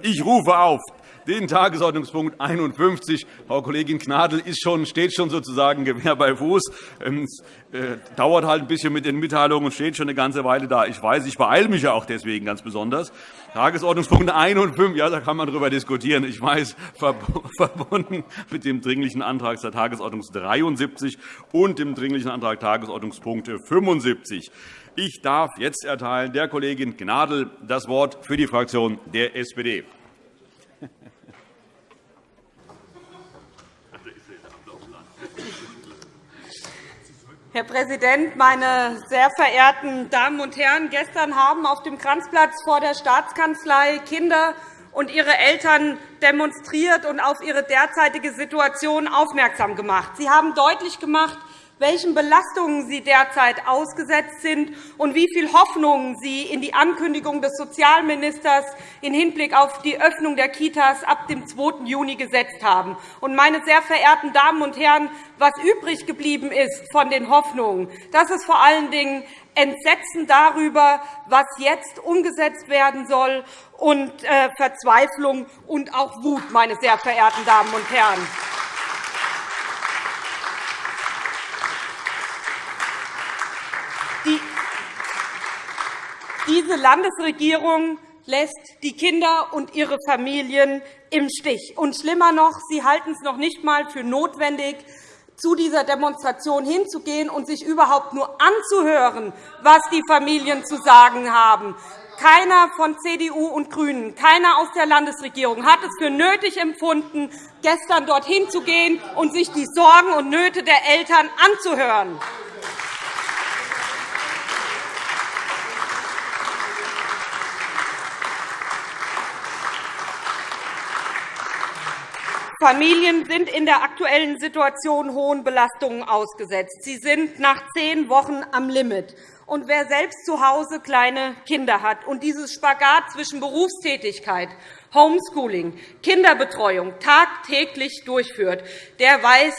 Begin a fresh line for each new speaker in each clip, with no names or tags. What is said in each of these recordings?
Ich rufe auf den Tagesordnungspunkt 51. Frau Kollegin Gnadl ist schon, steht schon sozusagen Gewehr bei Fuß. Ähm, es äh, dauert halt ein bisschen mit den Mitteilungen und steht schon eine ganze Weile da. Ich weiß, ich beeile mich ja auch deswegen ganz besonders. Tagesordnungspunkt 51, ja, da kann man darüber diskutieren. Ich weiß, verbunden mit dem Dringlichen Antrag der Tagesordnung 73 und dem Dringlichen Antrag Tagesordnungspunkt 75. Ich darf jetzt erteilen der Kollegin Gnadl das Wort für die Fraktion der SPD.
Herr Präsident, meine sehr verehrten Damen und Herren! Gestern haben auf dem Kranzplatz vor der Staatskanzlei Kinder und ihre Eltern demonstriert und auf ihre derzeitige Situation aufmerksam gemacht. Sie haben deutlich gemacht, welchen Belastungen sie derzeit ausgesetzt sind und wie viel Hoffnung sie in die Ankündigung des Sozialministers im Hinblick auf die Öffnung der Kitas ab dem 2. Juni gesetzt haben. Meine sehr verehrten Damen und Herren, was übrig geblieben ist von den Hoffnungen, das ist vor allen Dingen Entsetzen darüber, was jetzt umgesetzt werden soll, und äh, Verzweiflung und auch Wut, meine sehr verehrten Damen und Herren. Diese Landesregierung lässt die Kinder und ihre Familien im Stich. Und schlimmer noch, sie halten es noch nicht einmal für notwendig, zu dieser Demonstration hinzugehen und sich überhaupt nur anzuhören, was die Familien zu sagen haben. Keiner von CDU und GRÜNEN, keiner aus der Landesregierung hat es für nötig empfunden, gestern dorthin zu gehen und sich die Sorgen und Nöte der Eltern anzuhören. Familien sind in der aktuellen Situation hohen Belastungen ausgesetzt. Sie sind nach zehn Wochen am Limit. Und wer selbst zu Hause kleine Kinder hat und dieses Spagat zwischen Berufstätigkeit, Homeschooling, Kinderbetreuung tagtäglich durchführt, der weiß,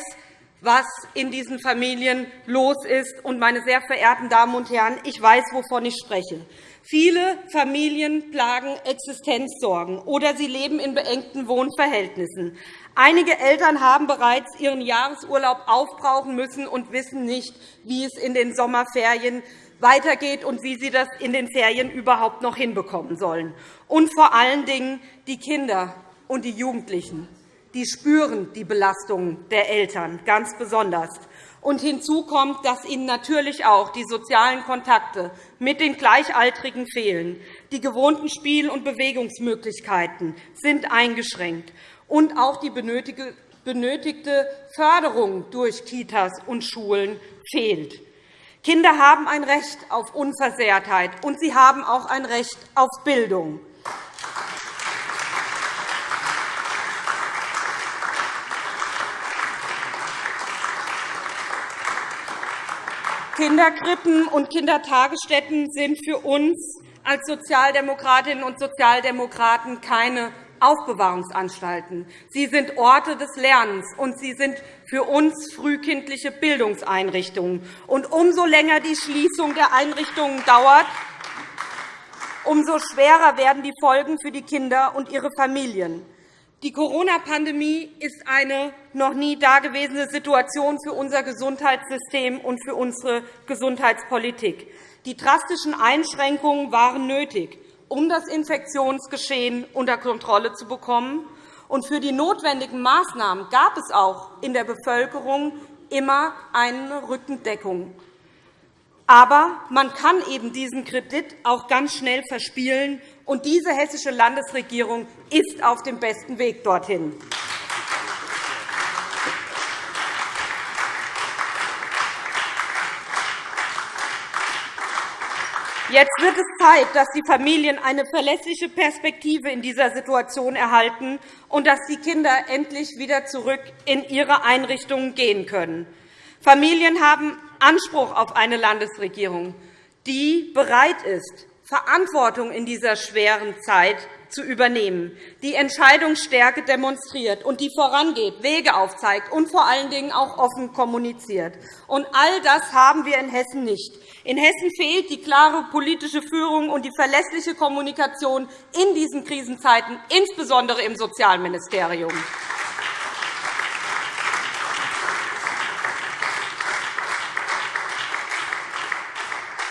was in diesen Familien los ist. Und, meine sehr verehrten Damen und Herren, ich weiß, wovon ich spreche. Viele Familien plagen Existenzsorgen, oder sie leben in beengten Wohnverhältnissen. Einige Eltern haben bereits ihren Jahresurlaub aufbrauchen müssen und wissen nicht, wie es in den Sommerferien weitergeht und wie sie das in den Ferien überhaupt noch hinbekommen sollen. Und vor allen Dingen die Kinder und die Jugendlichen die spüren die Belastungen der Eltern ganz besonders. Und hinzu kommt, dass ihnen natürlich auch die sozialen Kontakte mit den Gleichaltrigen fehlen. Die gewohnten Spiel- und Bewegungsmöglichkeiten sind eingeschränkt und auch die benötigte Förderung durch Kitas und Schulen fehlt. Kinder haben ein Recht auf Unversehrtheit, und sie haben auch ein Recht auf Bildung. Kinderkrippen und Kindertagesstätten sind für uns als Sozialdemokratinnen und Sozialdemokraten keine Aufbewahrungsanstalten. Sie sind Orte des Lernens, und sie sind für uns frühkindliche Bildungseinrichtungen. Und umso länger die Schließung der Einrichtungen dauert, umso schwerer werden die Folgen für die Kinder und ihre Familien. Die Corona-Pandemie ist eine noch nie dagewesene Situation für unser Gesundheitssystem und für unsere Gesundheitspolitik. Die drastischen Einschränkungen waren nötig um das Infektionsgeschehen unter Kontrolle zu bekommen. Und für die notwendigen Maßnahmen gab es auch in der Bevölkerung immer eine Rückendeckung. Aber man kann eben diesen Kredit auch ganz schnell verspielen, und diese hessische Landesregierung ist auf dem besten Weg dorthin. Jetzt wird es Zeit, dass die Familien eine verlässliche Perspektive in dieser Situation erhalten und dass die Kinder endlich wieder zurück in ihre Einrichtungen gehen können. Familien haben Anspruch auf eine Landesregierung, die bereit ist, Verantwortung in dieser schweren Zeit zu übernehmen, die Entscheidungsstärke demonstriert und die vorangeht, Wege aufzeigt und vor allen Dingen auch offen kommuniziert. All das haben wir in Hessen nicht. In Hessen fehlt die klare politische Führung und die verlässliche Kommunikation in diesen Krisenzeiten, insbesondere im Sozialministerium.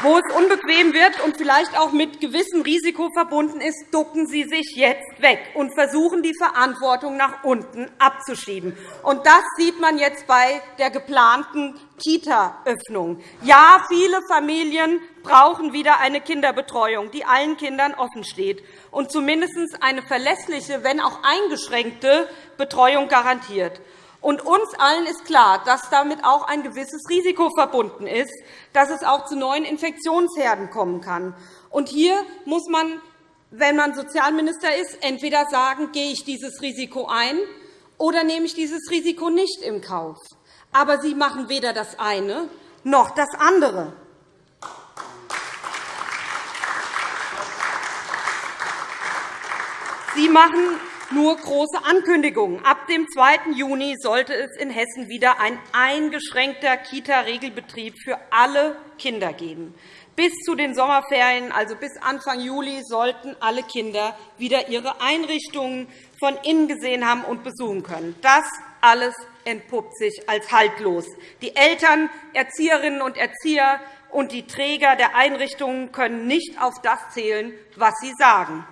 Wo es unbequem wird und vielleicht auch mit gewissem Risiko verbunden ist, ducken Sie sich jetzt weg und versuchen, die Verantwortung nach unten abzuschieben. Und das sieht man jetzt bei der geplanten Kita-Öffnung. Ja, viele Familien brauchen wieder eine Kinderbetreuung, die allen Kindern offensteht und zumindest eine verlässliche, wenn auch eingeschränkte Betreuung garantiert. Und uns allen ist klar, dass damit auch ein gewisses Risiko verbunden ist, dass es auch zu neuen Infektionsherden kommen kann. Und hier muss man, wenn man Sozialminister ist, entweder sagen, gehe ich dieses Risiko ein oder nehme ich dieses Risiko nicht in Kauf. Aber Sie machen weder das eine noch das andere. Sie machen nur große Ankündigungen. Ab dem 2. Juni sollte es in Hessen wieder ein eingeschränkter Kita-Regelbetrieb für alle Kinder geben. Bis zu den Sommerferien, also bis Anfang Juli, sollten alle Kinder wieder ihre Einrichtungen von innen gesehen haben und besuchen können. Das alles entpuppt sich als haltlos. Die Eltern, Erzieherinnen und Erzieher und die Träger der Einrichtungen können nicht auf das zählen, was sie sagen.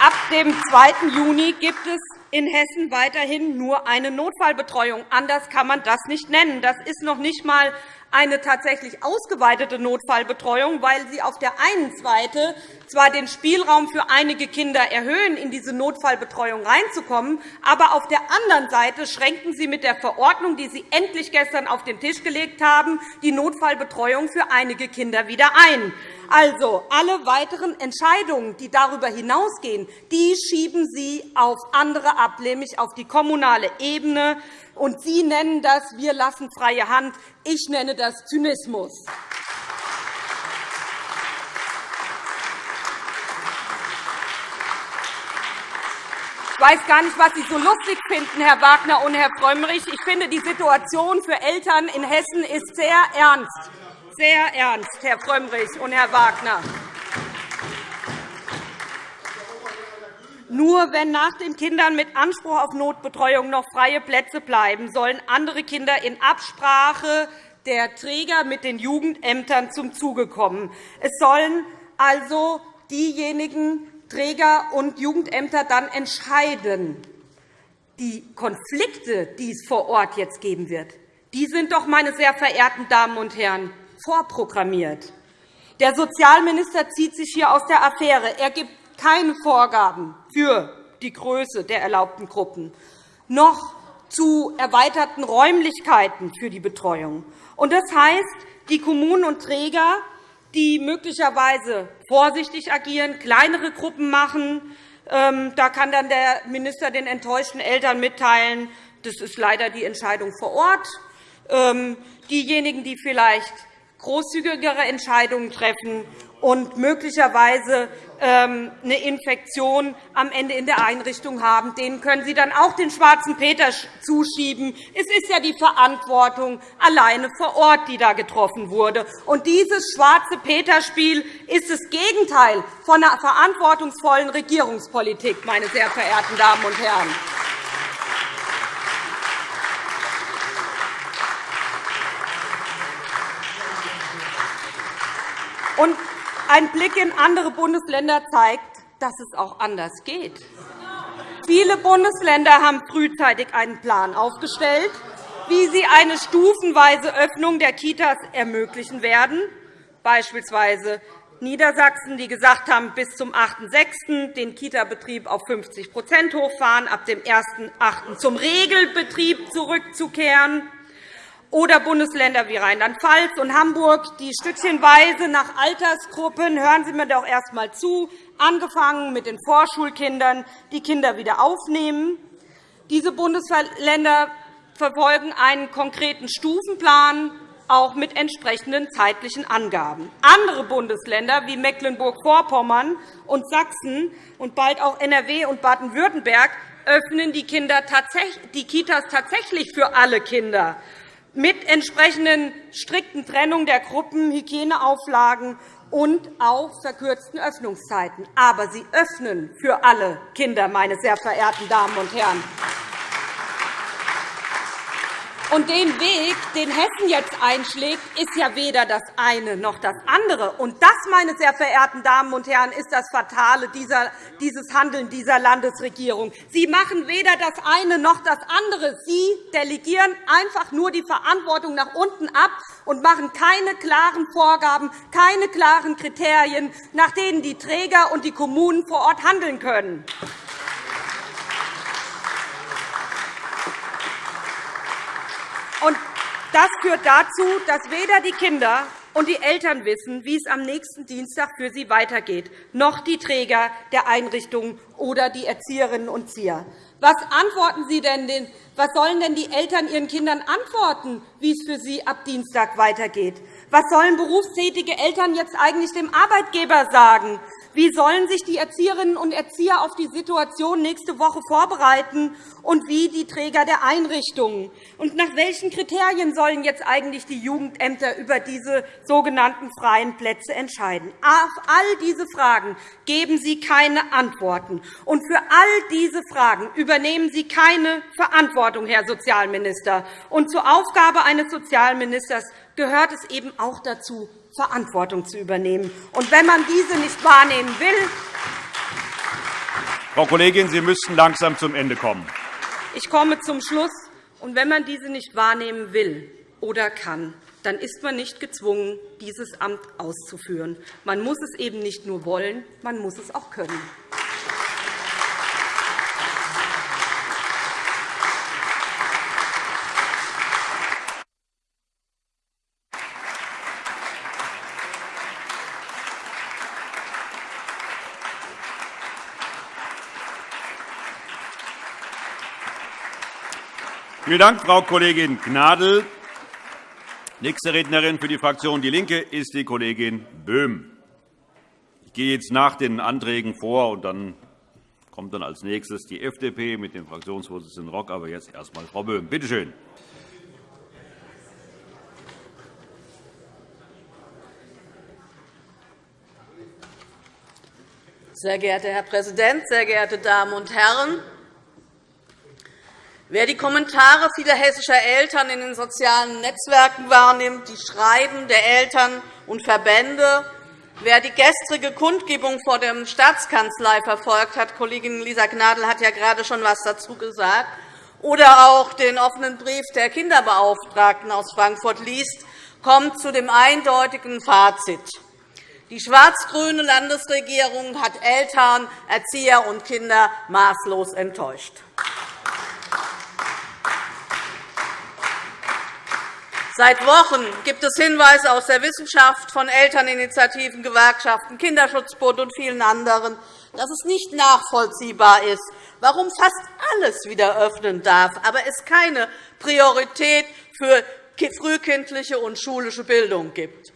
Ab dem 2. Juni gibt es in Hessen weiterhin nur eine Notfallbetreuung. Anders kann man das nicht nennen. Das ist noch nicht einmal eine tatsächlich ausgeweitete Notfallbetreuung, weil Sie auf der einen Seite zwar den Spielraum für einige Kinder erhöhen, in diese Notfallbetreuung reinzukommen, aber auf der anderen Seite schränken Sie mit der Verordnung, die Sie endlich gestern auf den Tisch gelegt haben, die Notfallbetreuung für einige Kinder wieder ein. Also, alle weiteren Entscheidungen, die darüber hinausgehen, die schieben Sie auf andere ab, nämlich auf die kommunale Ebene. Und Sie nennen das, wir lassen freie Hand. Ich nenne das Zynismus. Ich weiß gar nicht, was Sie so lustig finden, Herr Wagner und Herr Frömmrich. Ich finde, die Situation für Eltern in Hessen ist sehr ernst. Sehr ernst, Herr Frömmrich und Herr Wagner. Nur wenn nach den Kindern mit Anspruch auf Notbetreuung noch freie Plätze bleiben, sollen andere Kinder in Absprache der Träger mit den Jugendämtern zum Zuge kommen. Es sollen also diejenigen Träger und Jugendämter dann entscheiden. Die Konflikte, die es vor Ort jetzt geben wird, die sind doch, meine sehr verehrten Damen und Herren, vorprogrammiert. Der Sozialminister zieht sich hier aus der Affäre. Er gibt keine Vorgaben für die Größe der erlaubten Gruppen, noch zu erweiterten Räumlichkeiten für die Betreuung. Das heißt, die Kommunen und Träger, die möglicherweise vorsichtig agieren, kleinere Gruppen machen, ähm, da kann dann der Minister den enttäuschten Eltern mitteilen, das ist leider die Entscheidung vor Ort. Ähm, diejenigen, die vielleicht großzügigere Entscheidungen treffen und möglicherweise ähm, eine Infektion am Ende in der Einrichtung haben, denen können Sie dann auch den schwarzen Peter zuschieben. Es ist ja die Verantwortung alleine vor Ort, die da getroffen wurde. Und dieses schwarze Peter-Spiel ist das Gegenteil von einer verantwortungsvollen Regierungspolitik, meine sehr verehrten Damen und Herren. Und ein Blick in andere Bundesländer zeigt, dass es auch anders geht. Viele Bundesländer haben frühzeitig einen Plan aufgestellt, wie sie eine stufenweise Öffnung der Kitas ermöglichen werden, beispielsweise Niedersachsen, die gesagt haben, bis zum 8.6. den Kita-Betrieb auf 50% hochfahren, ab dem 1.8. zum Regelbetrieb zurückzukehren oder Bundesländer wie Rheinland-Pfalz und Hamburg, die stückchenweise nach Altersgruppen, hören Sie mir doch erst einmal zu, angefangen mit den Vorschulkindern, die Kinder wieder aufnehmen. Diese Bundesländer verfolgen einen konkreten Stufenplan
auch mit entsprechenden zeitlichen Angaben. Andere Bundesländer wie Mecklenburg-Vorpommern und Sachsen und bald auch NRW und Baden-Württemberg öffnen die, die Kitas tatsächlich für alle Kinder mit entsprechenden strikten Trennung der Gruppen, Hygieneauflagen und auch verkürzten Öffnungszeiten. Aber sie öffnen für alle Kinder, meine sehr verehrten Damen und Herren. Und den Weg, den Hessen jetzt einschlägt, ist ja weder das eine noch das andere. Und das, meine sehr verehrten Damen und Herren, ist das Fatale dieses Handeln dieser Landesregierung. Sie machen weder das eine noch das andere. Sie delegieren einfach nur die Verantwortung nach unten ab und machen keine klaren Vorgaben, keine klaren Kriterien, nach denen die Träger und die Kommunen vor Ort handeln können. Und das führt dazu, dass weder die Kinder und die Eltern wissen, wie es am nächsten Dienstag für sie weitergeht, noch die Träger der Einrichtungen oder die Erzieherinnen und Erzieher. Was antworten Sie denn den, was sollen denn die Eltern ihren Kindern antworten, wie es für sie ab Dienstag weitergeht? Was sollen berufstätige Eltern jetzt eigentlich dem Arbeitgeber sagen? Wie sollen sich die Erzieherinnen und Erzieher auf die Situation nächste Woche vorbereiten und wie die Träger der Einrichtungen? Und nach welchen Kriterien sollen jetzt eigentlich die Jugendämter über diese sogenannten freien Plätze entscheiden? Auf all diese Fragen geben Sie keine Antworten. Und für all diese Fragen übernehmen Sie keine Verantwortung, Herr Sozialminister. Und zur Aufgabe eines Sozialministers gehört es eben auch dazu, Verantwortung zu übernehmen. Und wenn man diese nicht wahrnehmen will,
Frau Kollegin, Sie müssten langsam zum Ende kommen.
Ich komme zum Schluss. Und wenn man diese nicht wahrnehmen will oder kann, dann ist man nicht gezwungen, dieses Amt auszuführen. Man muss es eben nicht nur wollen, man muss es auch können.
Vielen Dank, Frau Kollegin Gnadl. Nächste Rednerin für die Fraktion DIE LINKE ist die Kollegin Böhm. Ich gehe jetzt nach den Anträgen vor, und dann kommt dann als nächstes die FDP mit dem Fraktionsvorsitzenden Rock. Aber jetzt erst einmal Frau Böhm. Bitte schön.
Sehr geehrter Herr Präsident, sehr geehrte Damen und Herren! Wer die Kommentare vieler hessischer Eltern in den sozialen Netzwerken wahrnimmt, die Schreiben der Eltern und Verbände, wer die gestrige Kundgebung vor der Staatskanzlei verfolgt hat, Kollegin Lisa Gnadl hat ja gerade schon etwas dazu gesagt, oder auch den offenen Brief der Kinderbeauftragten aus Frankfurt liest, kommt zu dem eindeutigen Fazit. Die schwarz-grüne Landesregierung hat Eltern, Erzieher und Kinder maßlos enttäuscht. Seit Wochen gibt es Hinweise aus der Wissenschaft von Elterninitiativen, Gewerkschaften, Kinderschutzbund und vielen anderen, dass es nicht nachvollziehbar ist, warum fast alles wieder öffnen darf, aber es keine Priorität für frühkindliche und schulische Bildung gibt.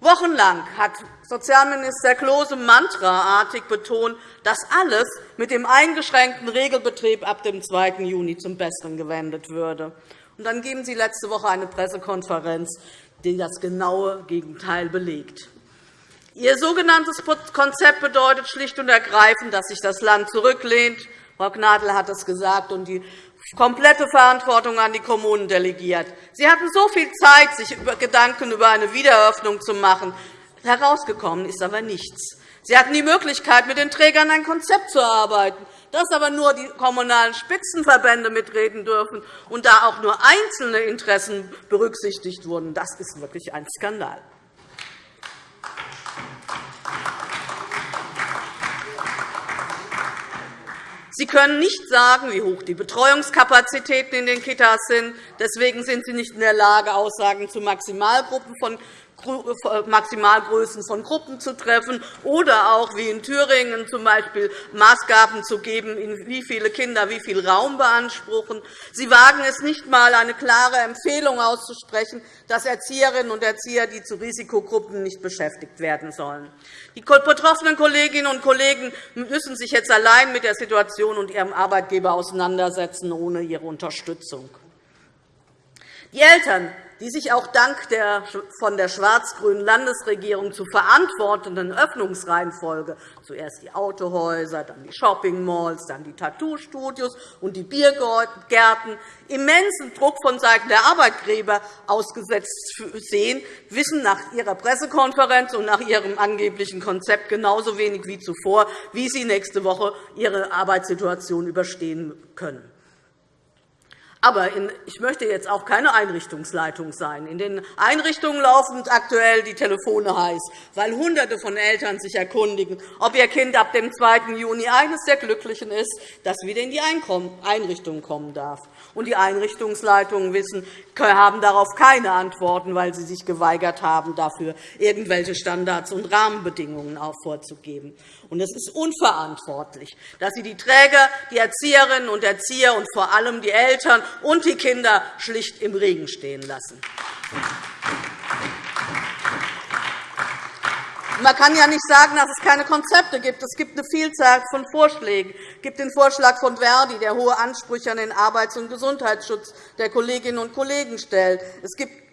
Wochenlang hat Sozialminister Klose mantraartig betont, dass alles mit dem eingeschränkten Regelbetrieb ab dem 2. Juni zum Besten gewendet würde. Und dann geben Sie letzte Woche eine Pressekonferenz, die das genaue Gegenteil belegt. Ihr sogenanntes Konzept bedeutet schlicht und ergreifend, dass sich das Land zurücklehnt. Frau Gnadl hat es gesagt und die komplette Verantwortung an die Kommunen delegiert. Sie hatten so viel Zeit, sich Gedanken über eine Wiedereröffnung zu machen. Herausgekommen ist aber nichts. Sie hatten die Möglichkeit, mit den Trägern ein Konzept zu erarbeiten dass aber nur die kommunalen Spitzenverbände mitreden dürfen und da auch nur einzelne Interessen berücksichtigt wurden, das ist wirklich ein Skandal. Sie können nicht sagen, wie hoch die Betreuungskapazitäten in den Kitas sind. Deswegen sind Sie nicht in der Lage, Aussagen zu Maximalgruppen von Maximalgrößen von Gruppen zu treffen oder auch wie in Thüringen z. B. Maßgaben zu geben, in wie viele Kinder wie viel Raum beanspruchen. Sie wagen es nicht einmal, eine klare Empfehlung auszusprechen, dass Erzieherinnen und Erzieher, die zu Risikogruppen nicht beschäftigt werden sollen. Die betroffenen Kolleginnen und Kollegen müssen sich jetzt allein mit der Situation und ihrem Arbeitgeber auseinandersetzen, ohne ihre Unterstützung. Die Eltern die sich auch dank der von der schwarz-grünen Landesregierung zu verantwortenden Öffnungsreihenfolge zuerst die Autohäuser, dann die Shoppingmalls, dann die Tattoo-Studios und die Biergärten immensen Druck vonseiten der Arbeitgeber ausgesetzt sehen, wissen nach ihrer Pressekonferenz und nach ihrem angeblichen Konzept genauso wenig wie zuvor, wie sie nächste Woche ihre Arbeitssituation überstehen können. Aber ich möchte jetzt auch keine Einrichtungsleitung sein. In den Einrichtungen laufen aktuell die Telefone heiß, weil Hunderte von Eltern sich erkundigen, ob ihr Kind ab dem 2. Juni eines der Glücklichen ist, das wieder in die Einrichtung kommen darf. Und die Einrichtungsleitungen wissen, haben darauf keine Antworten, weil sie sich geweigert haben, dafür irgendwelche Standards und Rahmenbedingungen vorzugeben. Und es ist unverantwortlich, dass Sie die Träger, die Erzieherinnen und Erzieher und vor allem die Eltern und die Kinder schlicht im Regen stehen lassen. Man kann ja nicht sagen, dass es keine Konzepte gibt. Es gibt eine Vielzahl von Vorschlägen. Es gibt den Vorschlag von Verdi, der hohe Ansprüche an den Arbeits- und Gesundheitsschutz der Kolleginnen und Kollegen stellt. Es gibt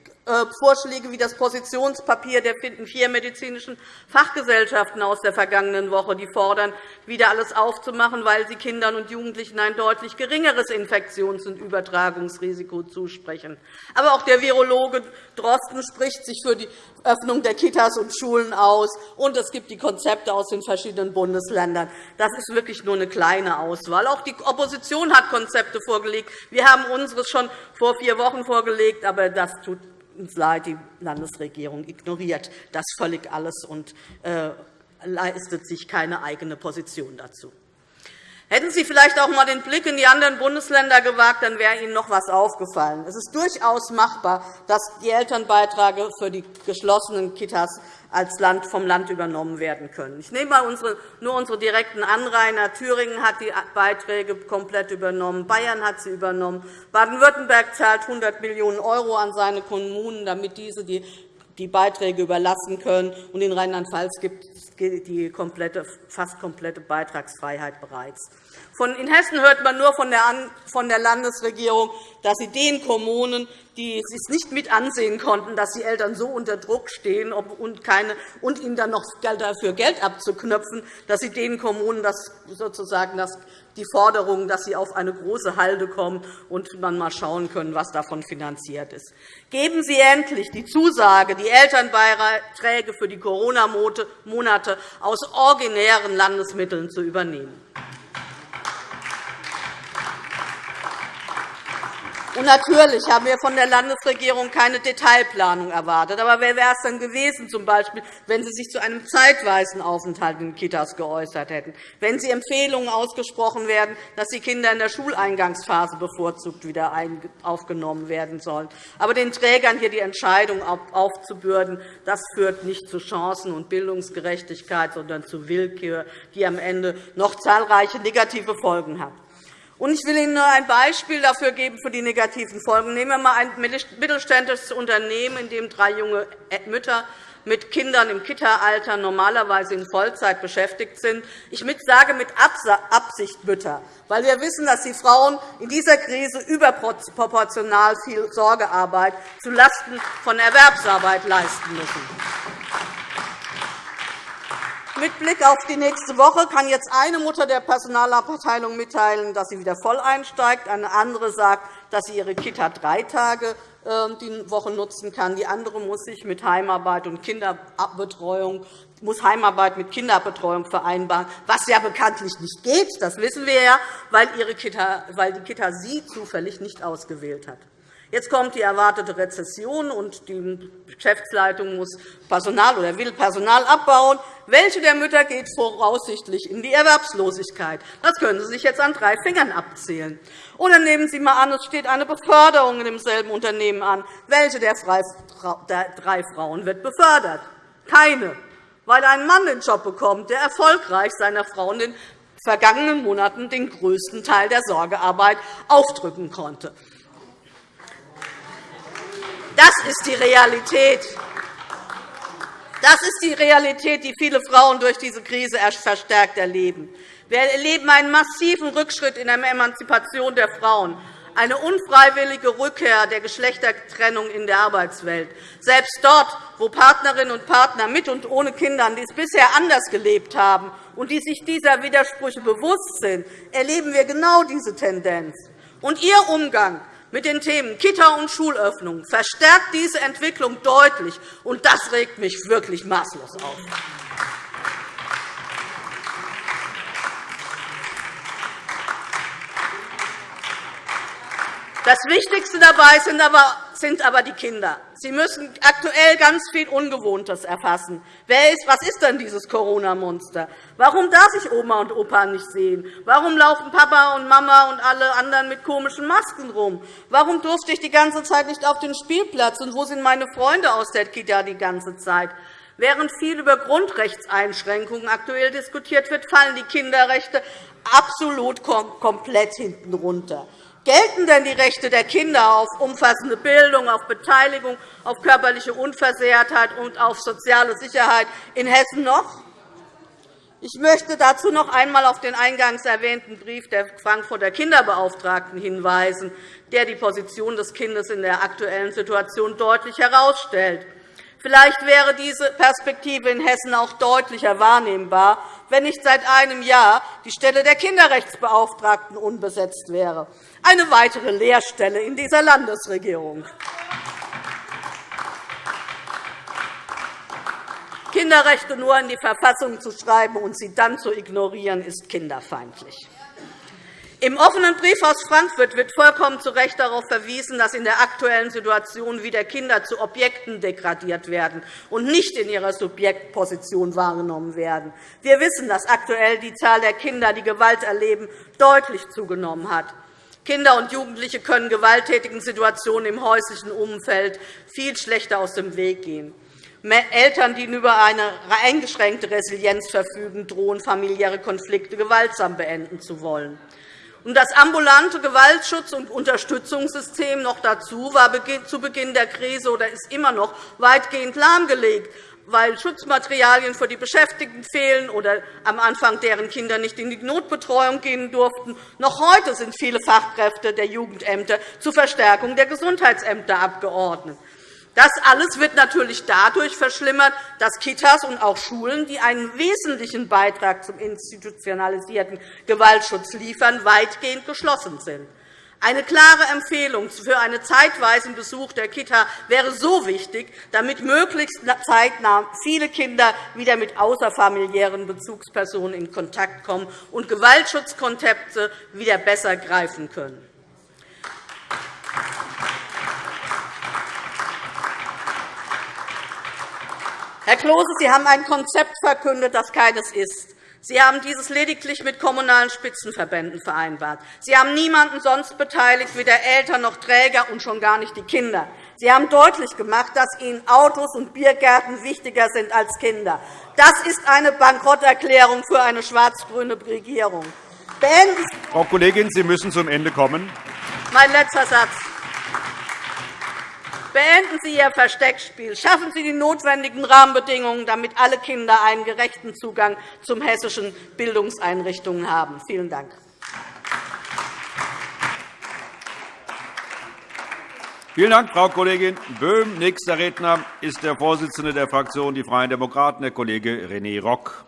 Vorschläge wie das Positionspapier der vier medizinischen Fachgesellschaften aus der vergangenen Woche, die fordern, wieder alles aufzumachen, weil sie Kindern und Jugendlichen ein deutlich geringeres Infektions- und Übertragungsrisiko zusprechen. Aber auch der Virologe Drosten spricht sich für die Öffnung der Kitas und Schulen aus, und es gibt die Konzepte aus den verschiedenen Bundesländern. Das ist wirklich nur eine kleine Auswahl. Auch die Opposition hat Konzepte vorgelegt. Wir haben unseres schon vor vier Wochen vorgelegt, aber das tut die Landesregierung ignoriert das völlig alles und äh, leistet sich keine eigene Position dazu. Hätten Sie vielleicht auch einmal den Blick in die anderen Bundesländer gewagt, dann wäre Ihnen noch etwas aufgefallen. Es ist durchaus machbar, dass die Elternbeiträge für die geschlossenen Kitas als Land vom Land übernommen werden können. Ich nehme nur unsere direkten Anrainer. Thüringen hat die Beiträge komplett übernommen, Bayern hat sie übernommen, Baden-Württemberg zahlt 100 Millionen € an seine Kommunen, damit diese die Beiträge überlassen können. Und in Rheinland-Pfalz gibt die komplette, fast komplette Beitragsfreiheit bereits. In Hessen hört man nur von der Landesregierung, dass sie den Kommunen, die es nicht mit ansehen konnten, dass die Eltern so unter Druck stehen und, keine, und ihnen dann noch dafür Geld abzuknöpfen, dass sie den Kommunen das sozusagen das, die Forderung, dass sie auf eine große Halde kommen und dann mal schauen können, was davon finanziert ist. Geben Sie endlich die Zusage, die Elternbeiträge für die Corona-Monate aus originären Landesmitteln zu übernehmen. Und natürlich haben wir von der Landesregierung keine Detailplanung erwartet. Aber wer wäre es dann gewesen, z. B., wenn Sie sich zu einem zeitweisen Aufenthalt in Kitas geäußert hätten, wenn Sie Empfehlungen ausgesprochen werden, dass die Kinder in der Schuleingangsphase bevorzugt wieder aufgenommen werden sollen. Aber den Trägern hier die Entscheidung aufzubürden, das führt nicht zu Chancen- und Bildungsgerechtigkeit, sondern zu Willkür, die am Ende noch zahlreiche negative Folgen hat. Ich will Ihnen nur ein Beispiel dafür geben für die negativen Folgen. Nehmen wir einmal ein mittelständisches Unternehmen, in dem drei junge Mütter mit Kindern im Kita-Alter normalerweise in Vollzeit beschäftigt sind. Ich sage mit Absicht Mütter, weil wir wissen, dass die Frauen in dieser Krise überproportional viel Sorgearbeit zulasten von Erwerbsarbeit leisten müssen. Mit Blick auf die nächste Woche kann jetzt eine Mutter der Personalabteilung mitteilen, dass sie wieder voll einsteigt. Eine andere sagt, dass sie ihre Kita drei Tage ähm, die Woche nutzen kann. Die andere muss sich mit Heimarbeit und Kinderbetreuung muss Heimarbeit mit Kinderbetreuung vereinbaren, was ja bekanntlich nicht geht. Das wissen wir ja, weil, ihre Kita, weil die Kita sie zufällig nicht ausgewählt hat. Jetzt kommt die erwartete Rezession, und die Geschäftsleitung muss Personal oder will Personal abbauen. Welche der Mütter geht voraussichtlich in die Erwerbslosigkeit? Das können Sie sich jetzt an drei Fingern abzählen. Oder nehmen Sie einmal an, es steht eine Beförderung in demselben Unternehmen an. Welche der drei Frauen wird befördert? Keine, weil ein Mann den Job bekommt, der erfolgreich seiner Frau in den vergangenen Monaten den größten Teil der Sorgearbeit aufdrücken konnte. Das ist die Realität. Das ist die Realität, die viele Frauen durch diese Krise verstärkt erleben. Wir erleben einen massiven Rückschritt in der Emanzipation der Frauen, eine unfreiwillige Rückkehr der Geschlechtertrennung in der Arbeitswelt. Selbst dort, wo Partnerinnen und Partner mit und ohne Kindern dies bisher anders gelebt haben und die sich dieser Widersprüche bewusst sind, erleben wir genau diese Tendenz. Und Ihr Umgang mit den Themen Kita und Schulöffnung verstärkt diese Entwicklung deutlich, und das regt mich wirklich maßlos auf. Das Wichtigste dabei sind aber sind aber die Kinder. Sie müssen aktuell ganz viel Ungewohntes erfassen. Wer ist, was ist denn dieses Corona-Monster? Warum darf ich Oma und Opa nicht sehen? Warum laufen Papa und Mama und alle anderen mit komischen Masken rum? Warum durfte ich die ganze Zeit nicht auf den Spielplatz? Und wo sind meine Freunde aus der Kita die ganze Zeit? Während viel über Grundrechtseinschränkungen aktuell diskutiert wird, fallen die Kinderrechte absolut komplett hinten runter. Gelten denn die Rechte der Kinder auf umfassende Bildung, auf Beteiligung, auf körperliche Unversehrtheit und auf soziale Sicherheit in Hessen noch? Ich möchte dazu noch einmal auf den eingangs erwähnten Brief der Frankfurter Kinderbeauftragten hinweisen, der die Position des Kindes in der aktuellen Situation deutlich herausstellt. Vielleicht wäre diese Perspektive in Hessen auch deutlicher wahrnehmbar, wenn nicht seit einem Jahr die Stelle der Kinderrechtsbeauftragten unbesetzt wäre. Eine weitere Lehrstelle in dieser Landesregierung. Kinderrechte nur in die Verfassung zu schreiben und sie dann zu ignorieren, ist kinderfeindlich. Im offenen Brief aus Frankfurt wird vollkommen zu Recht darauf verwiesen, dass in der aktuellen Situation wieder Kinder zu Objekten degradiert werden und nicht in ihrer Subjektposition wahrgenommen werden. Wir wissen, dass aktuell die Zahl der Kinder, die Gewalt erleben, deutlich zugenommen hat. Kinder und Jugendliche können gewalttätigen Situationen im häuslichen Umfeld viel schlechter aus dem Weg gehen. Eltern, die über eine eingeschränkte Resilienz verfügen, drohen familiäre Konflikte gewaltsam beenden zu wollen. Das ambulante Gewaltschutz- und Unterstützungssystem noch dazu war zu Beginn der Krise oder ist immer noch weitgehend lahmgelegt, weil Schutzmaterialien für die Beschäftigten fehlen oder am Anfang deren Kinder nicht in die Notbetreuung gehen durften. Noch heute sind viele Fachkräfte der Jugendämter zur Verstärkung der Gesundheitsämter abgeordnet. Das alles wird natürlich dadurch verschlimmert, dass Kitas und auch Schulen, die einen wesentlichen Beitrag zum institutionalisierten Gewaltschutz liefern, weitgehend geschlossen sind. Eine klare Empfehlung für einen zeitweisen Besuch der Kita wäre so wichtig, damit möglichst zeitnah viele Kinder wieder mit außerfamiliären Bezugspersonen in Kontakt kommen und Gewaltschutzkonzepte wieder besser greifen können. Herr Klose, Sie haben ein Konzept verkündet, das keines ist. Sie haben dieses lediglich mit kommunalen Spitzenverbänden vereinbart. Sie haben niemanden sonst beteiligt, weder Eltern noch Träger und schon gar nicht die Kinder. Sie haben deutlich gemacht, dass Ihnen Autos und Biergärten wichtiger sind als Kinder. Das ist eine Bankrotterklärung für eine schwarz-grüne Regierung.
Frau Kollegin, Sie müssen zum Ende kommen.
Mein letzter Satz. Beenden Sie Ihr Versteckspiel. Schaffen Sie die notwendigen Rahmenbedingungen, damit alle Kinder einen gerechten Zugang zu hessischen Bildungseinrichtungen haben. Vielen Dank.
Vielen Dank, Frau Kollegin Böhm. Nächster Redner ist der Vorsitzende der Fraktion Die Freien Demokraten, Herr Kollege René Rock.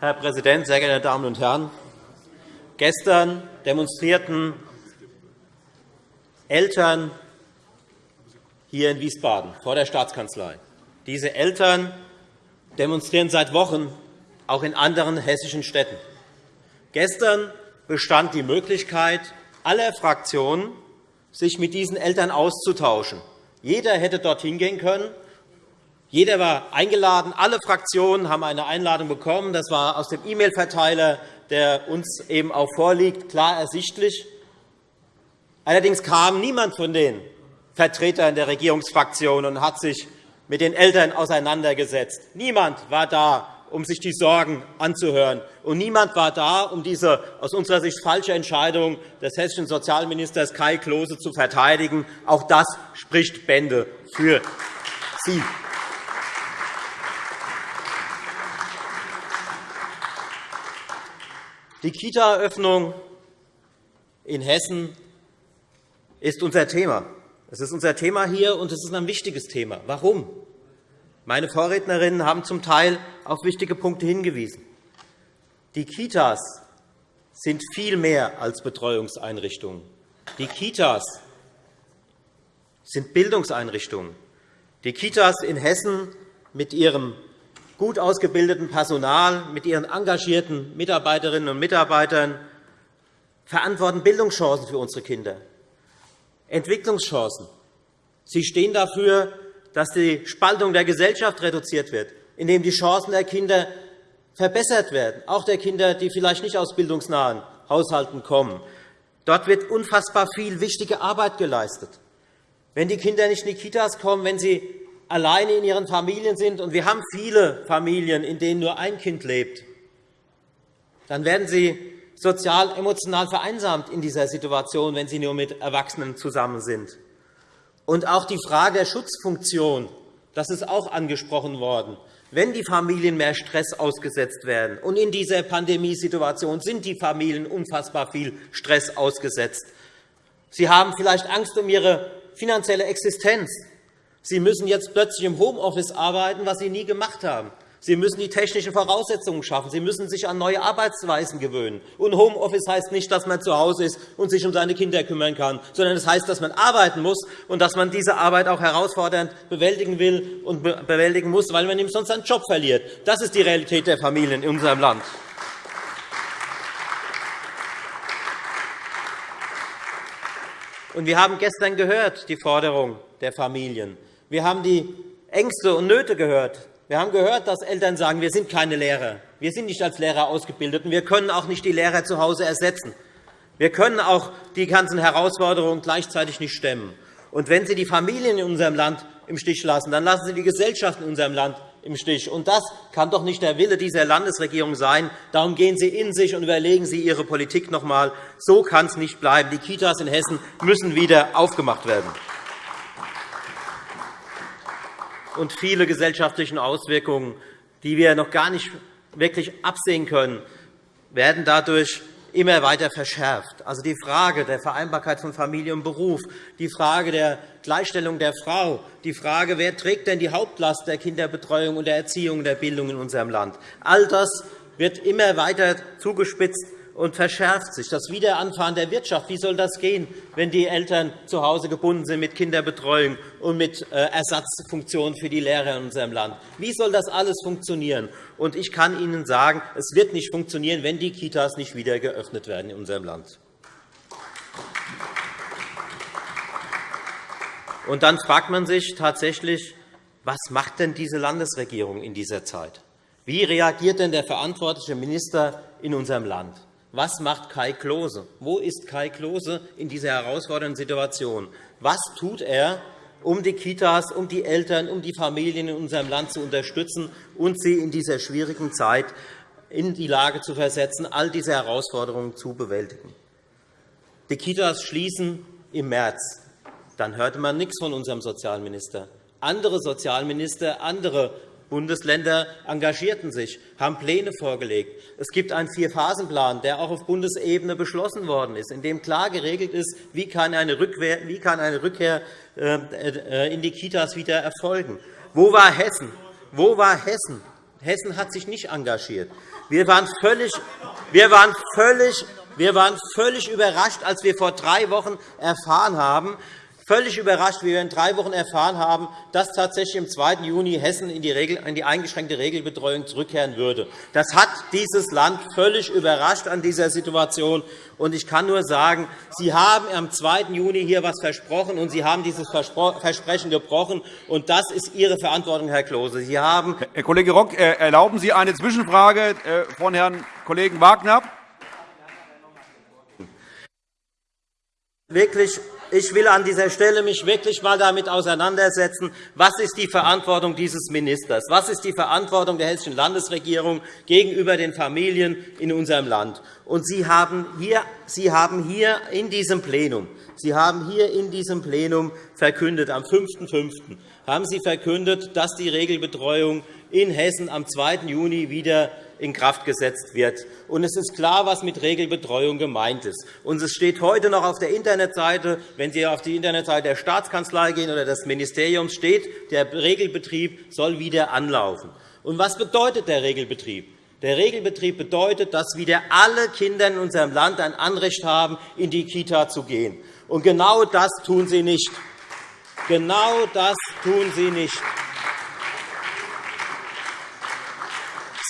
Herr Präsident, sehr geehrte Damen und Herren! Gestern demonstrierten Eltern hier in Wiesbaden vor der Staatskanzlei. Diese Eltern demonstrieren seit Wochen auch in anderen hessischen Städten. Gestern bestand die Möglichkeit aller Fraktionen, sich mit diesen Eltern auszutauschen. Jeder hätte dorthin gehen können. Jeder war eingeladen. Alle Fraktionen haben eine Einladung bekommen. Das war aus dem E-Mail-Verteiler, der uns eben auch vorliegt, klar ersichtlich. Allerdings kam niemand von den Vertretern der Regierungsfraktion und hat sich mit den Eltern auseinandergesetzt. Niemand war da, um sich die Sorgen anzuhören. Und niemand war da, um diese aus unserer Sicht falsche Entscheidung des hessischen Sozialministers Kai Klose zu verteidigen. Auch das spricht Bände für Sie. Die Kita-Eröffnung in Hessen ist unser Thema. Es ist unser Thema hier, und es ist ein wichtiges Thema. Warum? Meine Vorrednerinnen haben zum Teil auf wichtige Punkte hingewiesen. Die Kitas sind viel mehr als Betreuungseinrichtungen. Die Kitas sind Bildungseinrichtungen. Die Kitas in Hessen mit ihrem gut ausgebildeten Personal, mit ihren engagierten Mitarbeiterinnen und Mitarbeitern verantworten Bildungschancen für unsere Kinder. Entwicklungschancen. Sie stehen dafür, dass die Spaltung der Gesellschaft reduziert wird, indem die Chancen der Kinder verbessert werden, auch der Kinder, die vielleicht nicht aus bildungsnahen Haushalten kommen. Dort wird unfassbar viel wichtige Arbeit geleistet. Wenn die Kinder nicht in die Kitas kommen, wenn sie alleine in ihren Familien sind, und wir haben viele Familien, in denen nur ein Kind lebt, dann werden sie sozial, emotional vereinsamt in dieser Situation, wenn sie nur mit Erwachsenen zusammen sind. Und auch die Frage der Schutzfunktion, das ist auch angesprochen worden. Wenn die Familien mehr Stress ausgesetzt werden, und in dieser Pandemiesituation sind die Familien unfassbar viel Stress ausgesetzt, sie haben vielleicht Angst um ihre finanzielle Existenz, sie müssen jetzt plötzlich im Homeoffice arbeiten, was sie nie gemacht haben. Sie müssen die technischen Voraussetzungen schaffen. Sie müssen sich an neue Arbeitsweisen gewöhnen. Und Homeoffice heißt nicht, dass man zu Hause ist und sich um seine Kinder kümmern kann, sondern es das heißt, dass man arbeiten muss und dass man diese Arbeit auch herausfordernd bewältigen will und bewältigen muss, weil man ihm sonst seinen Job verliert. Das ist die Realität der Familien in unserem Land. Wir haben gestern gehört, die Forderung der Familien. Wir haben die Ängste und Nöte gehört, wir haben gehört, dass Eltern sagen, wir sind keine Lehrer. Wir sind nicht als Lehrer ausgebildet, und wir können auch nicht die Lehrer zu Hause ersetzen. Wir können auch die ganzen Herausforderungen gleichzeitig nicht stemmen. Und wenn Sie die Familien in unserem Land im Stich lassen, dann lassen Sie die Gesellschaft in unserem Land im Stich. Und das kann doch nicht der Wille dieser Landesregierung sein. Darum gehen Sie in sich und überlegen Sie Ihre Politik noch einmal. So kann es nicht bleiben. Die Kitas in Hessen müssen wieder aufgemacht werden. Und viele gesellschaftliche Auswirkungen, die wir noch gar nicht wirklich absehen können, werden dadurch immer weiter verschärft. Also die Frage der Vereinbarkeit von Familie und Beruf, die Frage der Gleichstellung der Frau, die Frage, wer trägt denn die Hauptlast der Kinderbetreuung und der Erziehung und der Bildung in unserem Land. All das wird immer weiter zugespitzt und verschärft sich. Das Wiederanfahren der Wirtschaft, wie soll das gehen, wenn die Eltern zu Hause gebunden sind mit Kinderbetreuung und mit äh, Ersatzfunktionen für die Lehrer in unserem Land? Wie soll das alles funktionieren? Und ich kann Ihnen sagen, es wird nicht funktionieren, wenn die Kitas nicht wieder geöffnet werden in unserem Land. Und dann fragt man sich tatsächlich, was macht denn diese Landesregierung in dieser Zeit? Wie reagiert denn der verantwortliche Minister in unserem Land? Was macht Kai Klose? Wo ist Kai Klose in dieser herausfordernden Situation? Was tut er, um die Kitas, um die Eltern, um die Familien in unserem Land zu unterstützen und sie in dieser schwierigen Zeit in die Lage zu versetzen, all diese Herausforderungen zu bewältigen? Die Kitas schließen im März. Dann hörte man nichts von unserem Sozialminister. Andere Sozialminister, andere Bundesländer engagierten sich, haben Pläne vorgelegt. Es gibt einen Vierphasenplan, der auch auf Bundesebene beschlossen worden ist, in dem klar geregelt ist, wie kann eine Rückkehr, äh, äh, in die Kitas wieder erfolgen. Wo war Hessen? Wo war Hessen? Hessen hat sich nicht engagiert. Wir waren völlig, wir waren völlig, wir waren völlig überrascht, als wir vor drei Wochen erfahren haben, völlig überrascht, wie wir in drei Wochen erfahren haben, dass tatsächlich am 2. Juni Hessen in die, Regel, in die eingeschränkte Regelbetreuung zurückkehren würde. Das hat dieses Land völlig überrascht an dieser Situation. Und ich kann nur sagen, Sie haben am 2. Juni hier etwas versprochen, und Sie haben dieses Versprechen gebrochen. Und das ist Ihre Verantwortung, Herr Klose. Sie haben
Herr Kollege Rock, erlauben Sie eine Zwischenfrage äh, von Herrn Kollegen Wagner?
Wirklich ich will an dieser Stelle mich wirklich einmal damit auseinandersetzen, was ist die Verantwortung dieses Ministers, was ist die Verantwortung der Hessischen Landesregierung gegenüber den Familien in unserem Land. Und Sie haben hier, Sie haben hier in diesem Plenum Sie haben hier in diesem Plenum verkündet, am 5.5. haben Sie verkündet, dass die Regelbetreuung in Hessen am 2. Juni wieder in Kraft gesetzt wird. Und es ist klar, was mit Regelbetreuung gemeint ist. Und es steht heute noch auf der Internetseite, wenn Sie auf die Internetseite der Staatskanzlei gehen oder des Ministeriums, steht, der Regelbetrieb soll wieder anlaufen. Und was bedeutet der Regelbetrieb? Der Regelbetrieb bedeutet, dass wieder alle Kinder in unserem Land ein Anrecht haben, in die Kita zu gehen. Und genau das tun Sie nicht. Genau das tun Sie nicht.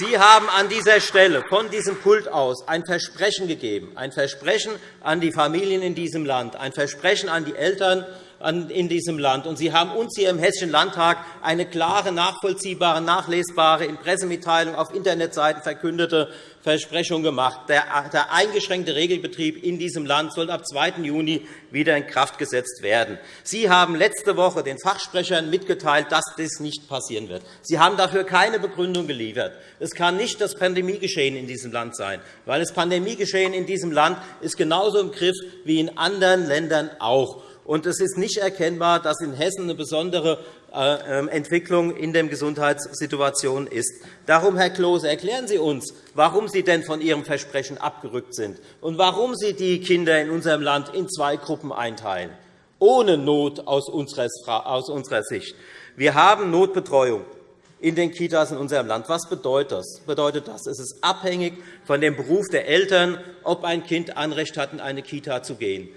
Sie haben an dieser Stelle von diesem Pult aus ein Versprechen gegeben, ein Versprechen an die Familien in diesem Land, ein Versprechen an die Eltern in diesem Land. Und Sie haben uns hier im Hessischen Landtag eine klare, nachvollziehbare, nachlesbare, in Pressemitteilungen auf Internetseiten verkündete Versprechung gemacht. Der eingeschränkte Regelbetrieb in diesem Land soll ab 2. Juni wieder in Kraft gesetzt werden. Sie haben letzte Woche den Fachsprechern mitgeteilt, dass das nicht passieren wird. Sie haben dafür keine Begründung geliefert. Es kann nicht das Pandemiegeschehen in diesem Land sein, weil das Pandemiegeschehen in diesem Land ist genauso im Griff wie in anderen Ländern auch. Und es ist nicht erkennbar, dass in Hessen eine besondere äh, ähm, Entwicklung in der Gesundheitssituation ist. Darum, Herr Klose, erklären Sie uns, warum Sie denn von Ihrem Versprechen abgerückt sind und warum Sie die Kinder in unserem Land in zwei Gruppen einteilen, ohne Not aus unserer Sicht. Wir haben Notbetreuung in den Kitas in unserem Land. Was bedeutet das? bedeutet das? Es ist abhängig von dem Beruf der Eltern, ob ein Kind Anrecht hat, in eine Kita zu gehen.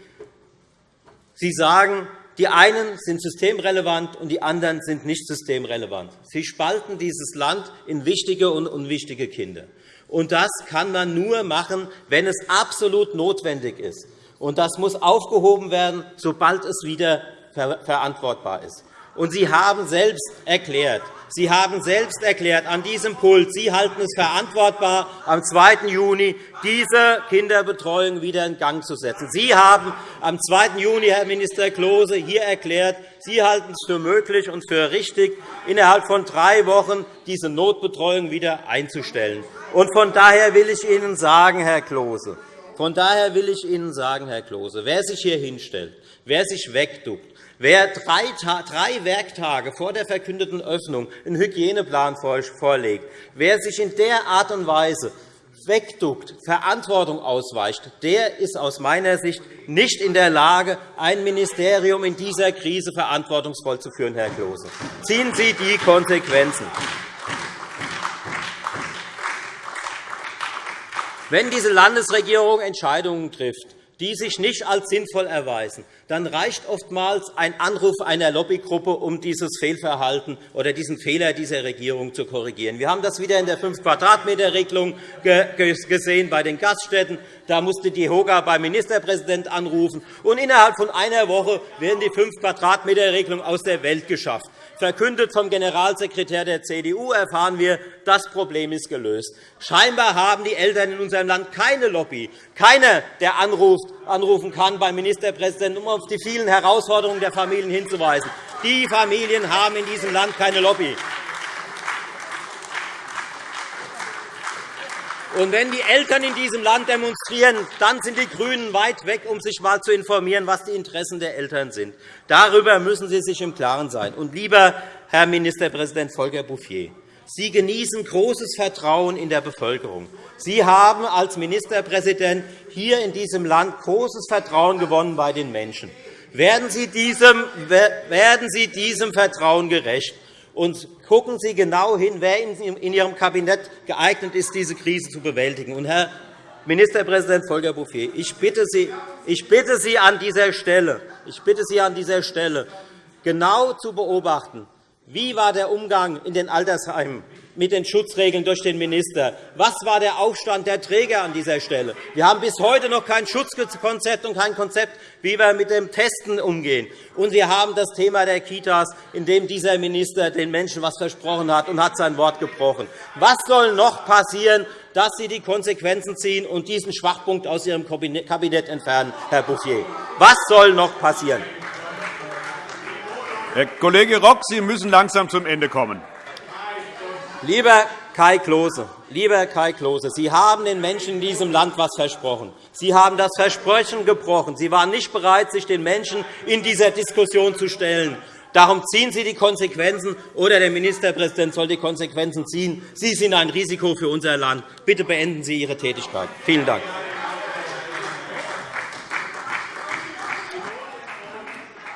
Sie sagen, die einen sind systemrelevant und die anderen sind nicht systemrelevant. Sie spalten dieses Land in wichtige und unwichtige Kinder. Und das kann man nur machen, wenn es absolut notwendig ist. Und das muss aufgehoben werden, sobald es wieder verantwortbar ist. Und Sie haben selbst erklärt, Sie haben selbst erklärt an diesem Pult, Sie halten es verantwortbar, am 2. Juni diese Kinderbetreuung wieder in Gang zu setzen. Sie haben am 2. Juni, Herr Minister Klose, hier erklärt, Sie halten es für möglich und für richtig, innerhalb von drei Wochen diese Notbetreuung wieder einzustellen. Und von daher will ich Ihnen sagen, Herr Klose, von daher will ich Ihnen sagen, Herr Klose, wer sich hier hinstellt, wer sich wegduckt, Wer drei, drei Werktage vor der verkündeten Öffnung einen Hygieneplan vorlegt, wer sich in der Art und Weise wegduckt, Verantwortung ausweicht, der ist aus meiner Sicht nicht in der Lage, ein Ministerium in dieser Krise verantwortungsvoll zu führen, Herr Klose. Ziehen Sie die Konsequenzen. Wenn diese Landesregierung Entscheidungen trifft, die sich nicht als sinnvoll erweisen, dann reicht oftmals ein Anruf einer Lobbygruppe, um dieses Fehlverhalten oder diesen Fehler dieser Regierung zu korrigieren. Wir haben das wieder in der 5-Quadratmeter-Regelung gesehen bei den Gaststätten. Da musste die HOGA beim Ministerpräsidenten anrufen. Und innerhalb von einer Woche werden die 5-Quadratmeter-Regelung aus der Welt geschafft. Verkündet vom Generalsekretär der CDU erfahren wir, das Problem ist gelöst. Scheinbar haben die Eltern in unserem Land keine Lobby. Keiner, der anrufen kann beim Ministerpräsidenten, um auf die vielen Herausforderungen der Familien hinzuweisen. Die Familien haben in diesem Land keine Lobby. Und wenn die Eltern in diesem Land demonstrieren, dann sind die GRÜNEN weit weg, um sich einmal zu informieren, was die Interessen der Eltern sind. Darüber müssen Sie sich im Klaren sein. Und lieber Herr Ministerpräsident Volker Bouffier, Sie genießen großes Vertrauen in der Bevölkerung. Sie haben als Ministerpräsident hier in diesem Land großes Vertrauen gewonnen bei den Menschen. Werden Sie diesem, werden Sie diesem Vertrauen gerecht? Und gucken Sie genau hin, wer in Ihrem Kabinett geeignet ist, diese Krise zu bewältigen. Und, Herr Ministerpräsident Volker Bouffier, ich bitte, Sie, ich bitte Sie an dieser Stelle, ich bitte Sie an dieser Stelle genau zu beobachten, wie war der Umgang in den Altersheimen mit den Schutzregeln durch den Minister? Was war der Aufstand der Träger an dieser Stelle? Wir haben bis heute noch kein Schutzkonzept und kein Konzept, wie wir mit dem Testen umgehen. Und wir haben das Thema der Kitas, in dem dieser Minister den Menschen etwas versprochen hat und hat sein Wort gebrochen. Was soll noch passieren, dass Sie die Konsequenzen ziehen und diesen Schwachpunkt aus Ihrem Kabinett entfernen, Herr Bouffier? Was soll noch passieren?
Herr Kollege Rock, Sie müssen langsam zum Ende kommen.
Lieber Kai Klose, lieber Kai Klose, Sie haben den Menschen in diesem Land etwas versprochen. Sie haben das Versprechen gebrochen. Sie waren nicht bereit, sich den Menschen in dieser Diskussion zu stellen. Darum ziehen Sie die Konsequenzen, oder der Ministerpräsident soll die Konsequenzen ziehen. Sie sind ein Risiko für unser Land. Bitte beenden Sie Ihre Tätigkeit. Vielen Dank.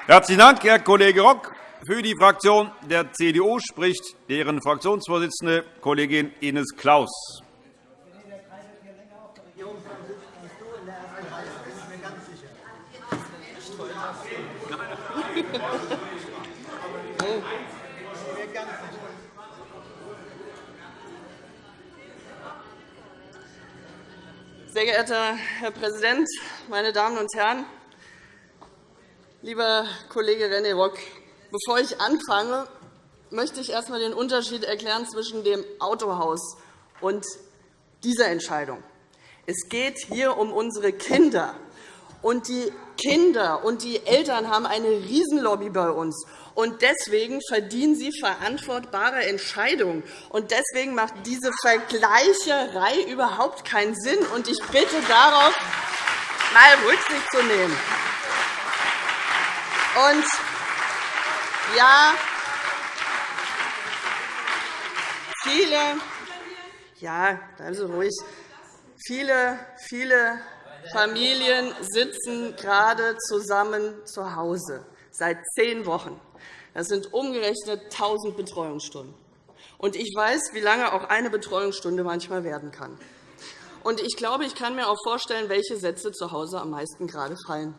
Herzlichen Dank, Herr Kollege Rock. Für die Fraktion der CDU spricht deren Fraktionsvorsitzende Kollegin Ines Claus.
Sehr geehrter Herr Präsident, meine Damen und Herren! Lieber Kollege René Rock, bevor ich anfange, möchte ich erst einmal den Unterschied erklären zwischen dem Autohaus und dieser Entscheidung. Es geht hier um unsere Kinder. Und die Kinder und die Eltern haben eine Riesenlobby bei uns. Und deswegen verdienen sie verantwortbare Entscheidungen. Und deswegen macht diese Vergleicherei überhaupt keinen Sinn. Und ich bitte darauf, mal Rücksicht zu nehmen. Und ja, viele, ja, bleiben Sie ruhig. Viele, viele Familien sitzen gerade zusammen zu Hause seit zehn Wochen. Das sind umgerechnet 1.000 Betreuungsstunden. Und ich weiß, wie lange auch eine Betreuungsstunde manchmal werden kann. Und ich glaube, ich kann mir auch vorstellen, welche Sätze zu Hause am meisten gerade fallen.